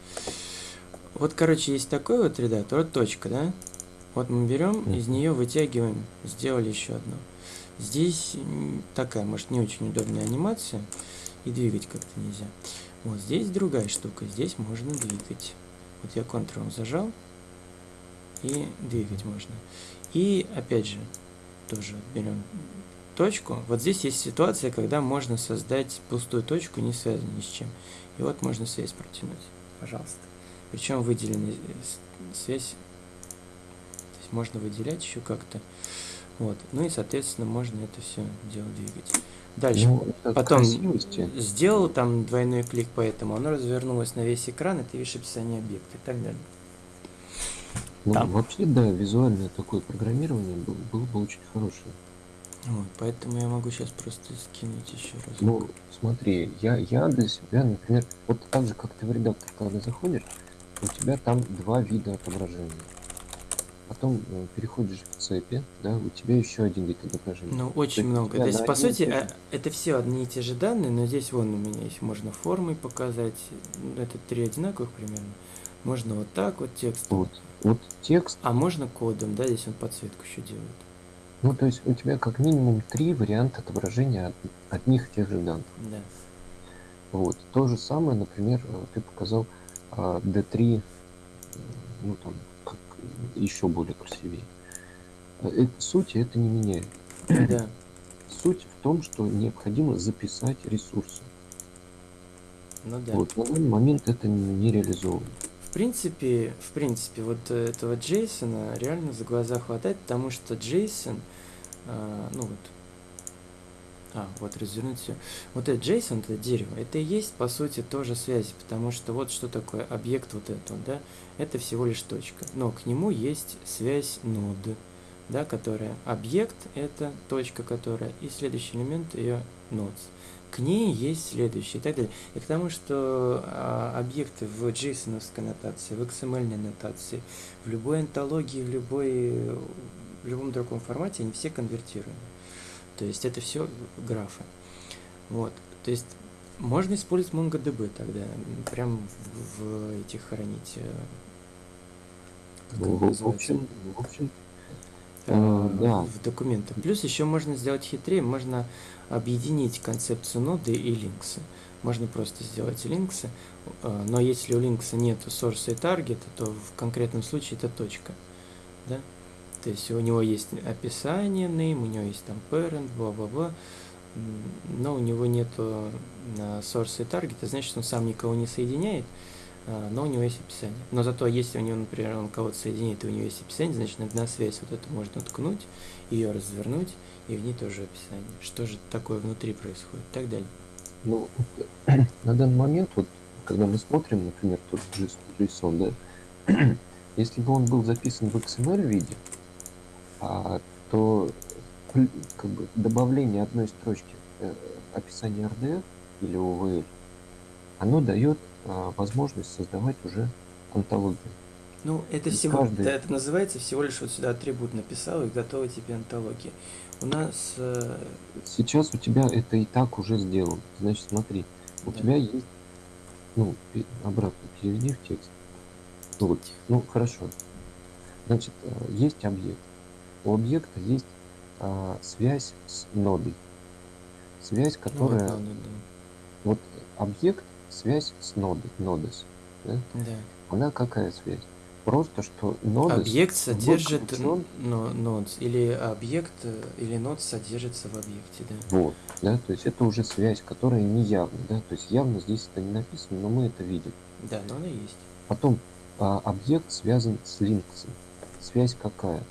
Вот, короче, есть такой вот редактор, вот точка, да? Вот мы берем, mm -hmm. из нее вытягиваем, сделали еще одну. Здесь такая, может, не очень удобная анимация, и двигать как-то нельзя. Вот здесь другая штука, здесь можно двигать. Вот я Ctrl зажал, и двигать можно. И опять же, тоже берем точку. Вот здесь есть ситуация, когда можно создать пустую точку, не связанную ни с чем. И вот можно связь протянуть, пожалуйста. Причем выделенная связь, то есть можно выделять еще как-то. Вот. Ну и, соответственно, можно это все дело двигать. Дальше. Ну, Потом красивости. сделал там двойной клик, поэтому оно развернулось на весь экран, и ты видишь описание объекта и так далее. Ну, там. вообще, да, визуальное такое программирование было, было бы очень хорошее. Вот, поэтому я могу сейчас просто скинуть еще раз. Ну, смотри, я, я для себя, например, вот так же, как ты в редактор, когда заходишь, у тебя там два вида отображения потом э, переходишь в цепи, да, у тебя еще один вид отображения. Ну, очень То много. То есть, по сути. А, это все одни и те же данные, но здесь вон у меня есть, можно формой показать, это три одинаковых примерно. Можно вот так вот текст. Вот, вот текст. А можно кодом, да, здесь он подсветку еще делает. Ну, то есть у тебя как минимум три варианта отображения от, одних и тех же данных. Да. Вот. То же самое, например, э, ты показал D3, ну там, еще более красивее. э, э, сути это не меняет. Да. Суть в том, что необходимо записать ресурсы. Ну да. Вот на данный момент это не, реализовано. В принципе, в принципе, вот этого Джейсона реально за глаза хватает, потому что Джейсон, а, ну вот, а, вот развернуть все. Вот это Джейсон, это дерево, это и есть, по сути, тоже связь, потому что вот что такое объект вот этот, да, это всего лишь точка, но к нему есть связь ноды, да, которая объект, это точка, которая, и следующий элемент ее nodes. К ней есть следующий и так далее. И к тому, что а, объекты в JSON нотации, в XML нотации, в любой антологии, в, любой, в любом другом формате, они все конвертируемы. То есть это все графы. Вот. То есть можно использовать MongoDB тогда, прям в, в этих хранить. э, как Ну, это в, в общем, в общем, Э, э, да. в документах. Плюс еще можно сделать хитрее, можно объединить концепцию ноды и линксы. Можно просто сделать линксы, э, но если у линкса нет source и таргета, то в конкретном случае это точка. Да? То есть у него есть описание name, у него есть там parent, бла-бла-бла, но у него нету э, source и таргета, значит он сам никого не соединяет, а, но у него есть описание. Но зато если у него, например, он кого-то соединит, и у него есть описание, значит на связь вот эту можно ткнуть, ее развернуть, и в ней тоже описание. Что же такое внутри происходит, и так далее. Ну, на данный момент, вот, когда мы смотрим, например, тот JS JSON, да, если бы он был записан в XML виде, а, то как бы добавление одной строчки э, описания RDF или OVL, оно дает а, возможность создавать уже антологию. Ну, это И всего, каждый- да, это называется всего лишь вот сюда атрибут написал и готова тебе антология. У нас э, Сейчас у тебя это и так уже сделано. Значит, смотри, у Да. тебя есть, ну, обратно переведи в текст. Ну, вот, ну, хорошо. Значит, э, есть объект. У объекта есть а, связь с нодой. Связь, ну, вот, которая... ну, ну, да. Вот объект, связь с нодой, нодес. Да? Да. Она какая связь? Просто, что нодес... Объект содержит включен. но, нодс, или объект э, или нод содержится в объекте, да. Вот, да, то есть это уже связь, которая не явна, да, то есть явно здесь это не написано, но мы это видим. Да, но она есть. Потом а, объект связан с линксом. Связь какая?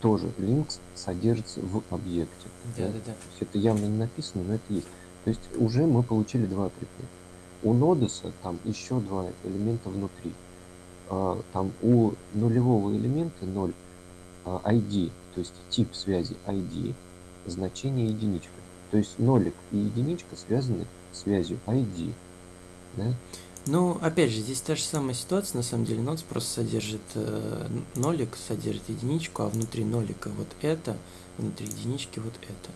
Тоже линкс содержится в объекте. Да, да, да. То есть это явно не написано, но это есть. То есть уже мы получили два атрибута. У нодеса там еще два элемента внутри. А, там у нулевого элемента 0 а, ID, то есть тип связи ID, значение единичка. То есть нолик и единичка связаны связью ID. Да? Ну, опять же, здесь та же самая ситуация, на самом деле, нодс просто содержит э, нолик, содержит единичку, а внутри нолика вот это, внутри единички вот это.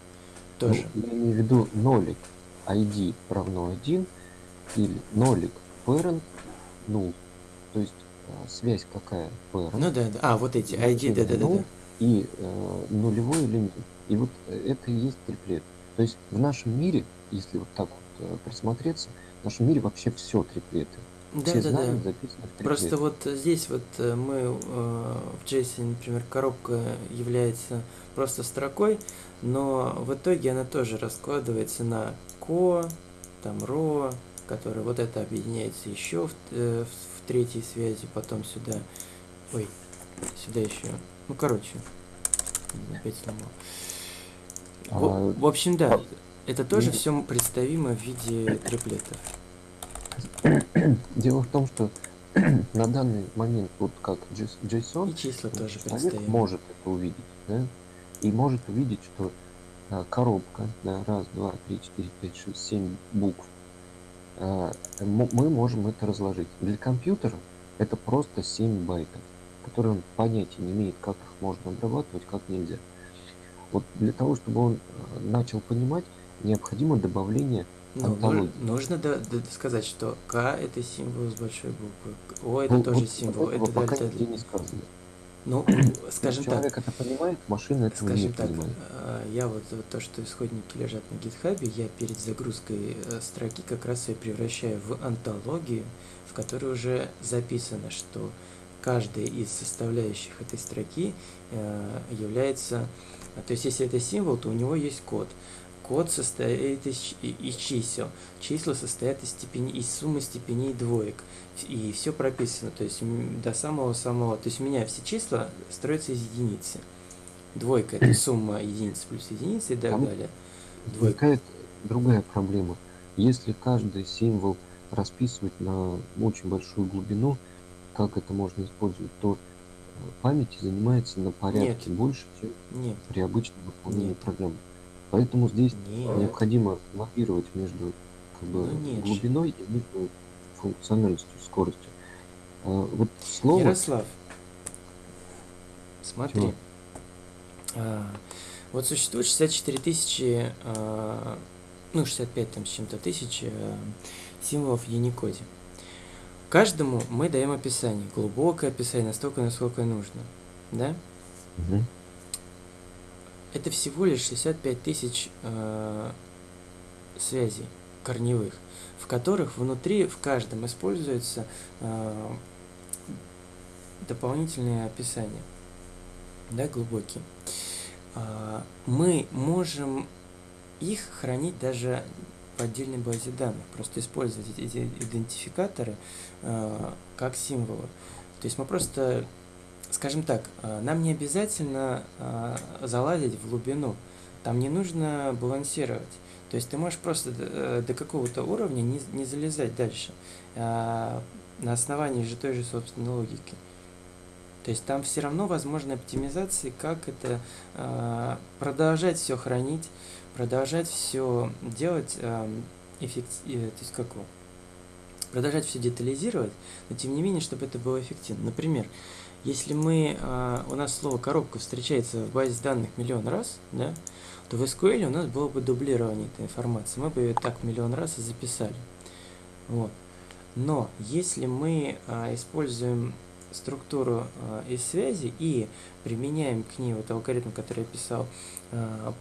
Тоже. Ну, я имею в виду нолик ID равно 1 или нолик parent null. То есть а, связь какая parent Ну да, да. А, вот эти ID, да, да, да, ну, да. и э, нулевой элемент. И вот э, это и есть триплет. То есть в нашем мире, если вот так вот э, присмотреться, в нашем мире вообще все триплеты. Да, все да, знания да. записаны в. Просто вот здесь вот э, мы э, в JSON, например, коробка является просто строкой, но в итоге она тоже раскладывается на ко, там ро, который вот это объединяется еще в, э, в- третьей связи, потом сюда, ой, сюда еще, ну короче, опять сломал. В, А, в общем, да, а, это тоже все представимо в виде триплетов. Дело в том, что на данный момент, вот как JS- JSON, И числа тоже человек представимы. может это увидеть, да? И может увидеть, что а, коробка, да, раз, два, три, четыре, пять, шесть, семь букв. А, мы можем это разложить. Для компьютера это просто 7 байтов, которые он понятия не имеет, как их можно обрабатывать, как нельзя. Вот для того, чтобы он а, начал понимать, необходимо добавление Ну, антологии. нужно да- да- сказать, что К это символ с большой буквы, О это Ну, тоже вот символ, это пока дельта. не сказано. Ну, скажем так, Человек это понимает, машина не скажем так, понимает. э, я вот, вот то, что исходники лежат на гитхабе, я перед загрузкой э, строки как раз ее превращаю в антологию, в которой уже записано, что каждая из составляющих этой строки э, является... То есть, если это символ, то у него есть код. Код состоит из, из чисел. Числа состоят из, степени, из суммы степеней двоек. И все прописано, то есть до самого-самого. То есть у меня все числа строятся из единицы. Двойка – это сумма единиц плюс единицы и так Там далее. Возникает другая проблема. Если каждый символ расписывать на очень большую глубину, как это можно использовать, то э, памяти занимается на порядке Нет. больше, чем Нет, при обычном выполнении Нет. программы. Поэтому здесь нет. необходимо лавировать между как бы, Ну, нет глубиной и между функциональностью, скоростью. А, вот слово Ярослав, смотри. Чего? А, вот существует 64 тысячи, а, ну 65 там с чем-то тысяч а, символов в Unicode. Каждому мы даем описание, глубокое описание, настолько, насколько нужно. Да? Мгм. Это всего лишь 65 тысяч э, связей корневых, в которых внутри в каждом используется э, дополнительные описания, да, глубокие. А, мы можем их хранить даже в отдельной базе данных, просто использовать эти идентификаторы э, как символы. То есть мы просто скажем так, э, нам не обязательно э, залазить в глубину. Там не нужно балансировать. То есть ты можешь просто до, э, до какого-то уровня не, не залезать дальше. На основании же той же собственной логики. То есть там все равно возможны оптимизации, как это а, продолжать все хранить, продолжать все делать эффективно, то есть как продолжать все детализировать, но тем не менее, чтобы это было эффективно. Например, если мы, а, у нас слово коробка встречается в базе данных миллион раз, да, то в SQL у нас было бы дублирование этой информации. Мы бы ее так миллион раз и записали. Вот. Но если мы а, используем структуру а, из связи и применяем к ней вот алгоритм, который я писал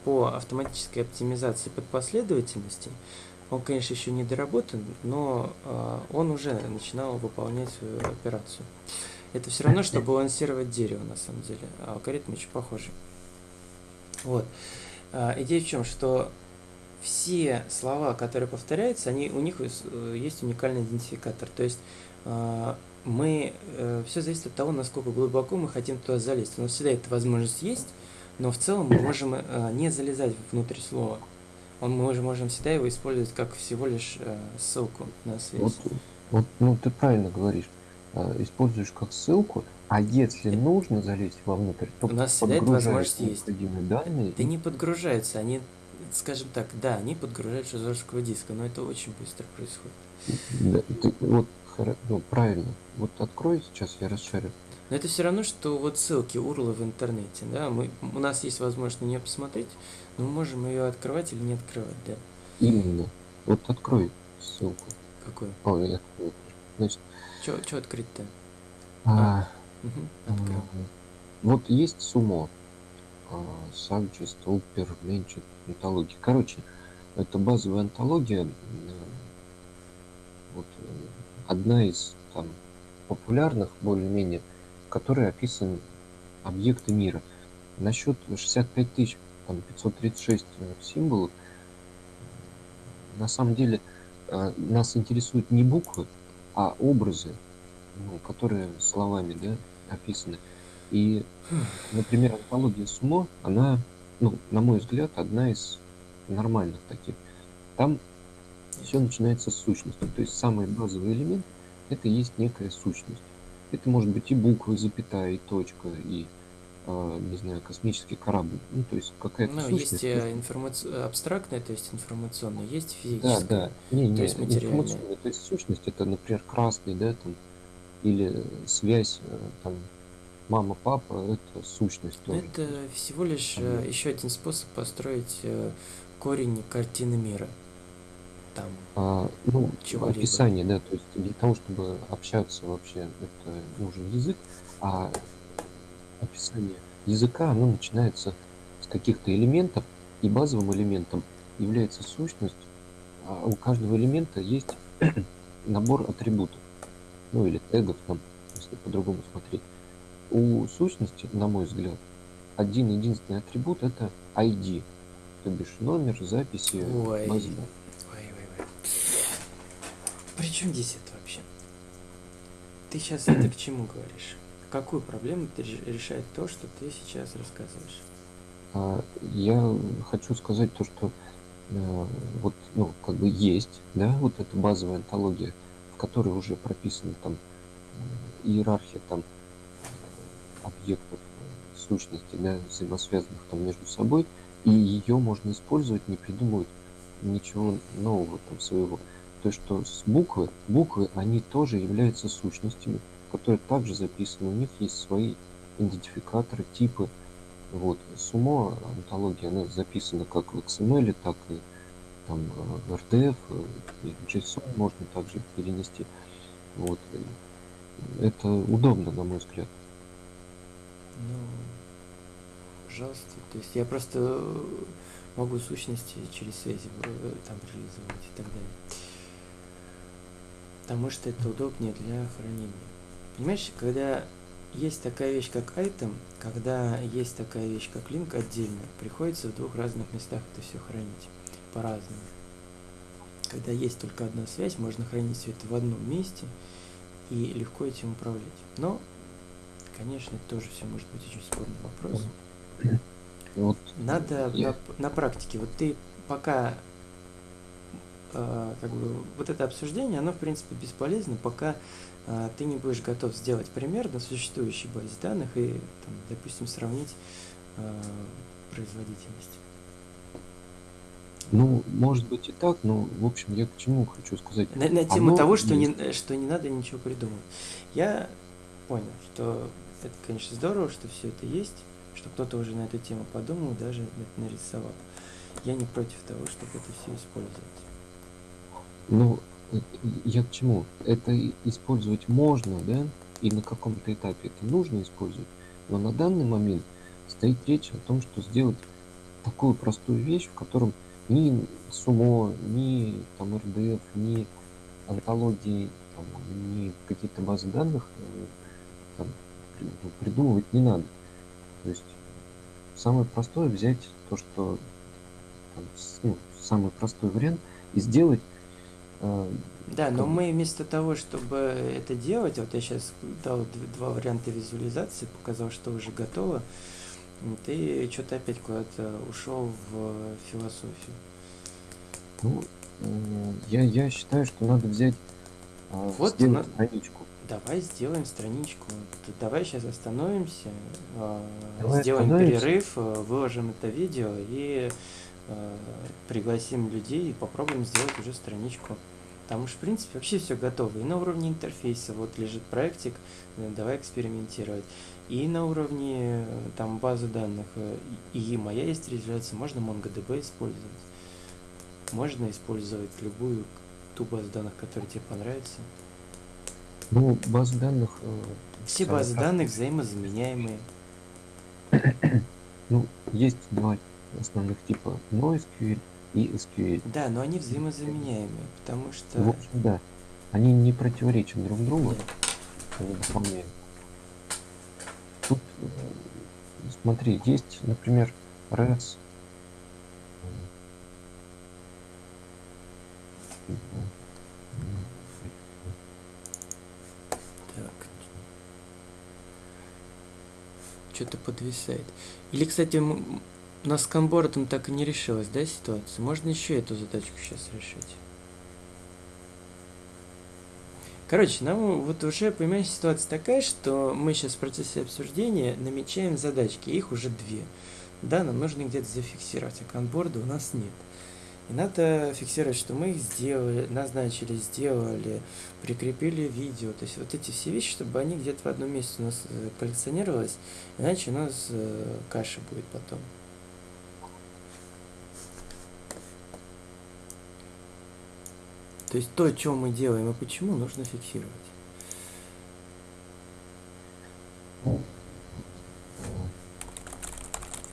по автоматической оптимизации под последовательности, он, конечно, еще не доработан, но он уже начинал выполнять свою операцию. Это все равно, что балансировать дерево, на самом деле. А алгоритм очень похожий. Вот. А, идея в чем, что все слова, которые повторяются, они, у них э, есть уникальный идентификатор. То есть а, мы, э, все зависит от того, насколько глубоко мы хотим туда залезть. У нас всегда эта возможность есть, но в целом мы можем э, не залезать внутрь слова. Мы уже можем всегда его использовать как всего лишь ссылку на связь. Вот, вот, ну ты правильно говоришь. А, Используешь как ссылку, а если нужно залезть вовнутрь, то У нас всегда эта возможность есть. данные. Да не подгружаются, они, скажем так, да, они подгружаются с жесткого диска, но это очень быстро происходит. Да, ты- вот ну, правильно. Вот открой сейчас, я расшарю. Но это все равно, что вот ссылки, урлы в интернете, да, мы, у нас есть возможность на нее посмотреть, но мы можем ее открывать или не открывать, да. Именно. Вот открой ссылку. Какой? Ой, я открою. Значит, Что открыть-то? а, Угу, м, открыл. вот есть сумо. а, Сабджи, Столпер, Менчик, антологии. Короче, это базовая антология. м, Вот э, одна из там популярных, более-менее, в которой описаны объекты мира. Насчет 65 тысяч, там 536 символов, на самом деле э, нас интересуют не буквы, а образы, ну, которые словами да, описаны. И, например, антология Сумо, она, ну, на мой взгляд, одна из нормальных таких. Там все начинается с сущности. То есть самый базовый элемент это и есть некая сущность. Это может быть и буквы, запятая, и точка, и не знаю, космический корабль. Ну, то есть какая-то Ну, сущность. есть э, информаци- абстрактная, то есть информационная, есть Да, физическая. да. Не, не, есть материальная. То есть сущность это, например, красный, да, там, или связь, э, там, мама, папа, это сущность тоже. Это всего лишь э, Объект. еще один способ построить э, корень картины мира. Там. А, ну, описание, да, то есть для того, чтобы общаться вообще, это нужен язык, а описание языка, оно начинается с каких-то элементов, и базовым элементом является сущность, а у каждого элемента есть набор атрибутов, ну или тегов там, если по-другому смотреть. У сущности, на мой взгляд, один единственный атрибут это ID, то бишь номер записи Ой. базы. Ой, ой, ой. При чем здесь это вообще? Ты сейчас это к чему говоришь? Какую проблему ты реш- решает то, что ты сейчас рассказываешь? А, Я хочу сказать то, что э, вот, ну, как бы есть, да, вот эта базовая антология, в которой уже прописана там э, иерархия там э, объектов сущностей, да, взаимосвязанных там между собой, и ее можно использовать, не придумывать ничего нового там своего. То что с буквы, буквы, они тоже являются сущностями, которые также записаны, у них есть свои идентификаторы, типы, вот. Сумо, антология, она записана как в XML, так и там э, в RDF, э, и в JSON можно также перенести. Вот. Это удобно, на мой взгляд. Ну, пожалуйста. То есть я просто э, могу сущности через связи э, там реализовать и так далее. Потому что это удобнее для хранения. Понимаешь, когда есть такая вещь, как item, когда есть такая вещь, как link отдельно, приходится в двух разных местах это все хранить по-разному. Когда есть только одна связь, можно хранить все это в одном месте и легко этим управлять. Но, конечно, это тоже все может быть очень спорный вопрос. Вот Надо Я- на, на практике. Вот ты пока э, как бы вот это обсуждение, оно в принципе бесполезно, пока ты не будешь готов сделать пример на существующей базе данных и, там, допустим, сравнить э, производительность. Ну, может быть и так, но, в общем, я к чему хочу сказать. На, на тему Оно того, что не, есть. что не надо ничего придумывать. Я понял, что это, конечно, здорово, что все это есть, что кто-то уже на эту тему подумал, даже это нарисовал. Я не против того, чтобы это все использовать. Ну, я к чему? Это использовать можно, да, и на каком-то этапе это нужно использовать, но на данный момент стоит речь о том, что сделать такую простую вещь, в котором ни сумо, ни там RDF, ни антологии, там, ни какие-то базы данных э, там, при- придумывать не надо. То есть самое простое взять то, что там, ну, самый простой вариант и сделать Да, но мы вместо того, чтобы это делать, вот я сейчас дал два варианта визуализации, показал, что уже готово, ты что-то опять куда-то ушел в философию. Ну, я, я считаю, что надо взять, а, Вот сделать на- страничку. Давай сделаем страничку. Давай сейчас остановимся, а, Давай сделаем остановимся. перерыв, а, выложим это видео и а, пригласим людей и попробуем сделать уже страничку. Там уж, в принципе, вообще все готово. И на уровне интерфейса вот лежит проектик, э, давай экспериментировать. И на уровне э, там базы данных э, и моя есть реализация, можно MongoDB использовать. Можно использовать любую ту базу данных, которая тебе понравится. Ну, баз данных, Все базы данных взаимозаменяемые. Ну, есть два основных типа NoSQL и SQL. Да, но они взаимозаменяемые, потому что... В общем, да, они не противоречат друг другу, они дополняют. Тут, э, смотри, есть, например, RES. Так. Что-то подвисает. Или, кстати, нас с конбордом так и не решилась, да, ситуация? Можно еще эту задачку сейчас решить. Короче, нам вот уже, понимаешь, ситуация такая, что мы сейчас в процессе обсуждения намечаем задачки, их уже две. Да, нам нужно где-то зафиксировать, а конборда у нас нет. И надо фиксировать, что мы их сделали, назначили, сделали, прикрепили видео. То есть вот эти все вещи, чтобы они где-то в одном месте у нас э, коллекционировалось, иначе у нас э, каша будет потом. То есть то, что мы делаем и почему, нужно фиксировать.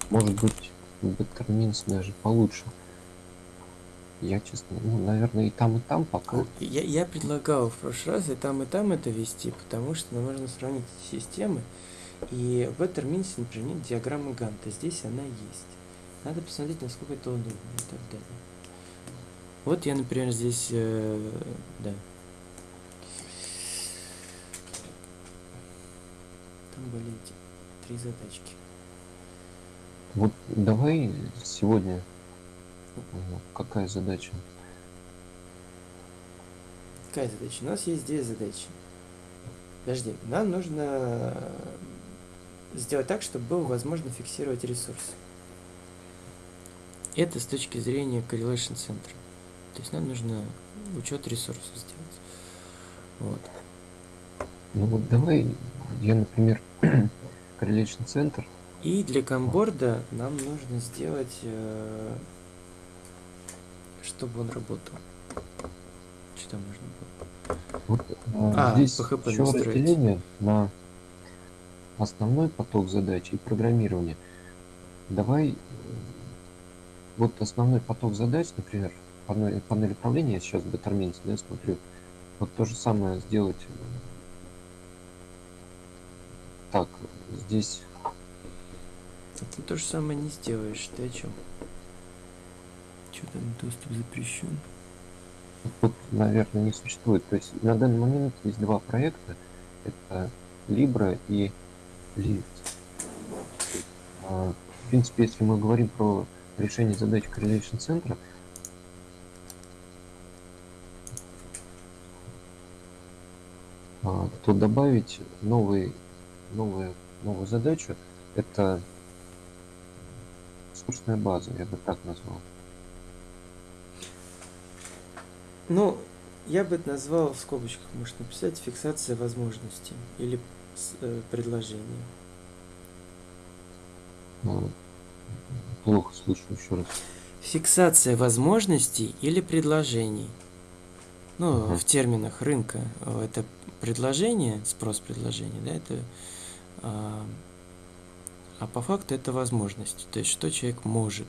Может быть, Bettermins даже получше. Я, честно, ну, наверное, и там, и там пока. Я, я предлагал в прошлый раз и там, и там это вести, потому что нам нужно сравнить системы. И в терминсе, например, нет диаграммы Ганта. Здесь она есть. Надо посмотреть, насколько это удобно и так далее. Вот я, например, здесь, э, да. Там были эти три задачки. Вот давай сегодня э, какая задача? Какая задача? У нас есть две задачи. Подожди, нам нужно сделать так, чтобы было возможно фиксировать ресурсы. Это с точки зрения correlation центра. То есть нам нужно учет ресурсов сделать. Вот. Ну вот давай, я, например, correlation центр. И для камборда нам нужно сделать, э, чтобы он работал. Что там нужно было? Вот, э, А, здесь PHP еще настроить. разделение на основной поток задач и программирование. Давай э, вот основной поток задач, например, панель, панель управления, сейчас в Betterment, да, смотрю, вот то же самое сделать так, здесь Ты то же самое не сделаешь. Ты о чем? Что там доступ запрещен? тут, наверное, не существует. То есть на данный момент есть два проекта. Это Libra и Lift. А, В принципе, если мы говорим про решение задач Correlation центра, а, то добавить новый, новую, новую задачу – это ресурсная база, я бы так назвал. Ну, я бы это назвал в скобочках, может написать фиксация возможностей или э, предложения. А, Плохо слышу еще раз. Фиксация возможностей или предложений. Ну, Мгм. в терминах рынка э, это предложение, спрос предложения, да, это а, а по факту это возможности, то есть что человек может.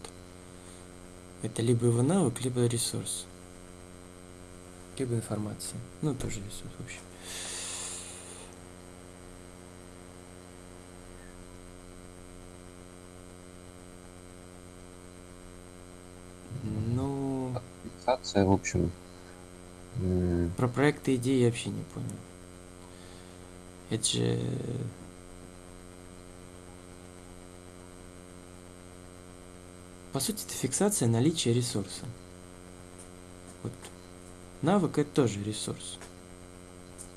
Это либо его навык, либо ресурс. Либо информация. Ну, тоже ресурс, в общем. Ну, Фиксация, в общем, про проекты идеи я вообще не понял. Это же... По сути, это фиксация наличия ресурса. Вот. Навык это тоже ресурс.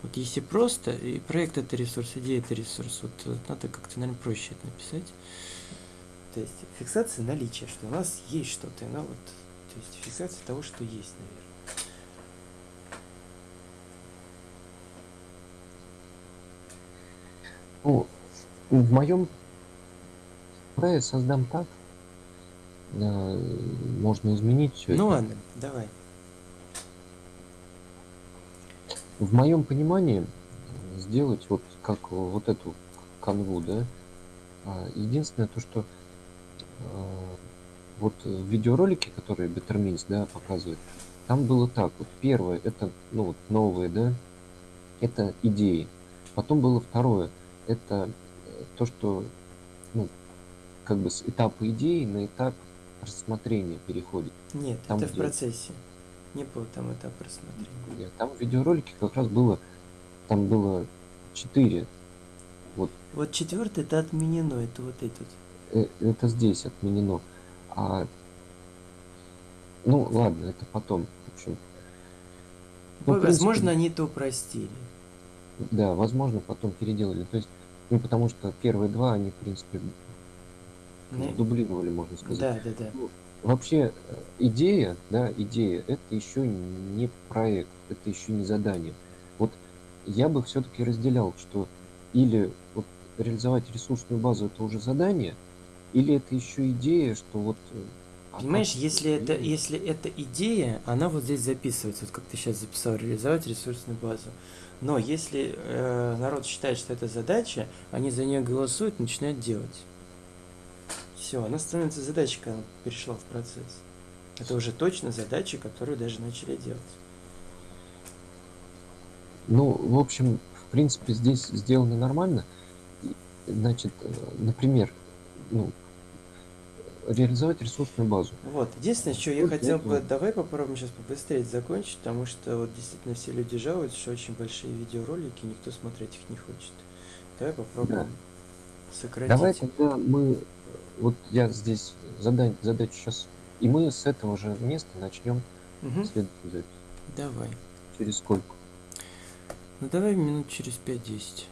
Вот если просто, и проект это ресурс, идея это ресурс, вот э, надо как-то, наверное, проще это написать. То есть фиксация наличия, что у нас есть что-то, она вот, то есть фиксация того, что есть, наверное. Ну, в моем я создам так. э, Можно изменить все Ну это. ладно, давай. В моем понимании сделать вот как вот эту канву, да. а, Единственное то, что э, вот в видеоролике, которые Bettermins, да, показывает, там было так. Вот первое, это, ну вот новые, да, это идеи. Потом было второе, это то, что, ну, как бы с этапа идеи на этап рассмотрения переходит. Нет, Там это в где? процессе. Не было там этапа рассмотрения. Нет, Там в видеоролике как раз было, там было четыре. Вот Вот четвертый это отменено, это вот этот. э, это здесь отменено. А ну ладно, это потом. В общем, Ну, в Возможно, принципе- они это упростили. да, возможно, потом переделали. То есть, ну потому что первые два, они, в принципе, Не- дублировали, можно сказать. Да, да, да. Вообще э, идея, да, идея, это еще не проект, это еще не задание. Вот я бы все-таки разделял, что или вот реализовать ресурсную базу это уже задание, или это еще идея, что вот. э, а Понимаешь, если это, если это идея, она вот здесь записывается, вот как ты сейчас записал, реализовать ресурсную базу. Но если э, народ считает, что это задача, они за нее голосуют, начинают делать. Все, она становится задачей, когда она перешла в процесс. Это уже точно задачи, которые даже начали делать. Ну, в общем, в принципе, здесь сделано нормально. Значит, э, например, ну, реализовать ресурсную базу. Вот. Единственное, что я хотел бы, давай попробуем сейчас побыстрее закончить, потому что вот действительно все люди жалуются, что очень большие видеоролики, никто смотреть их не хочет. Давай попробуем сократить. Давай тогда мы, вот я здесь задань, задачу сейчас, и мы с этого же места начнем Мгм. следующую запись. Давай. Через сколько? Ну давай минут через 5-10.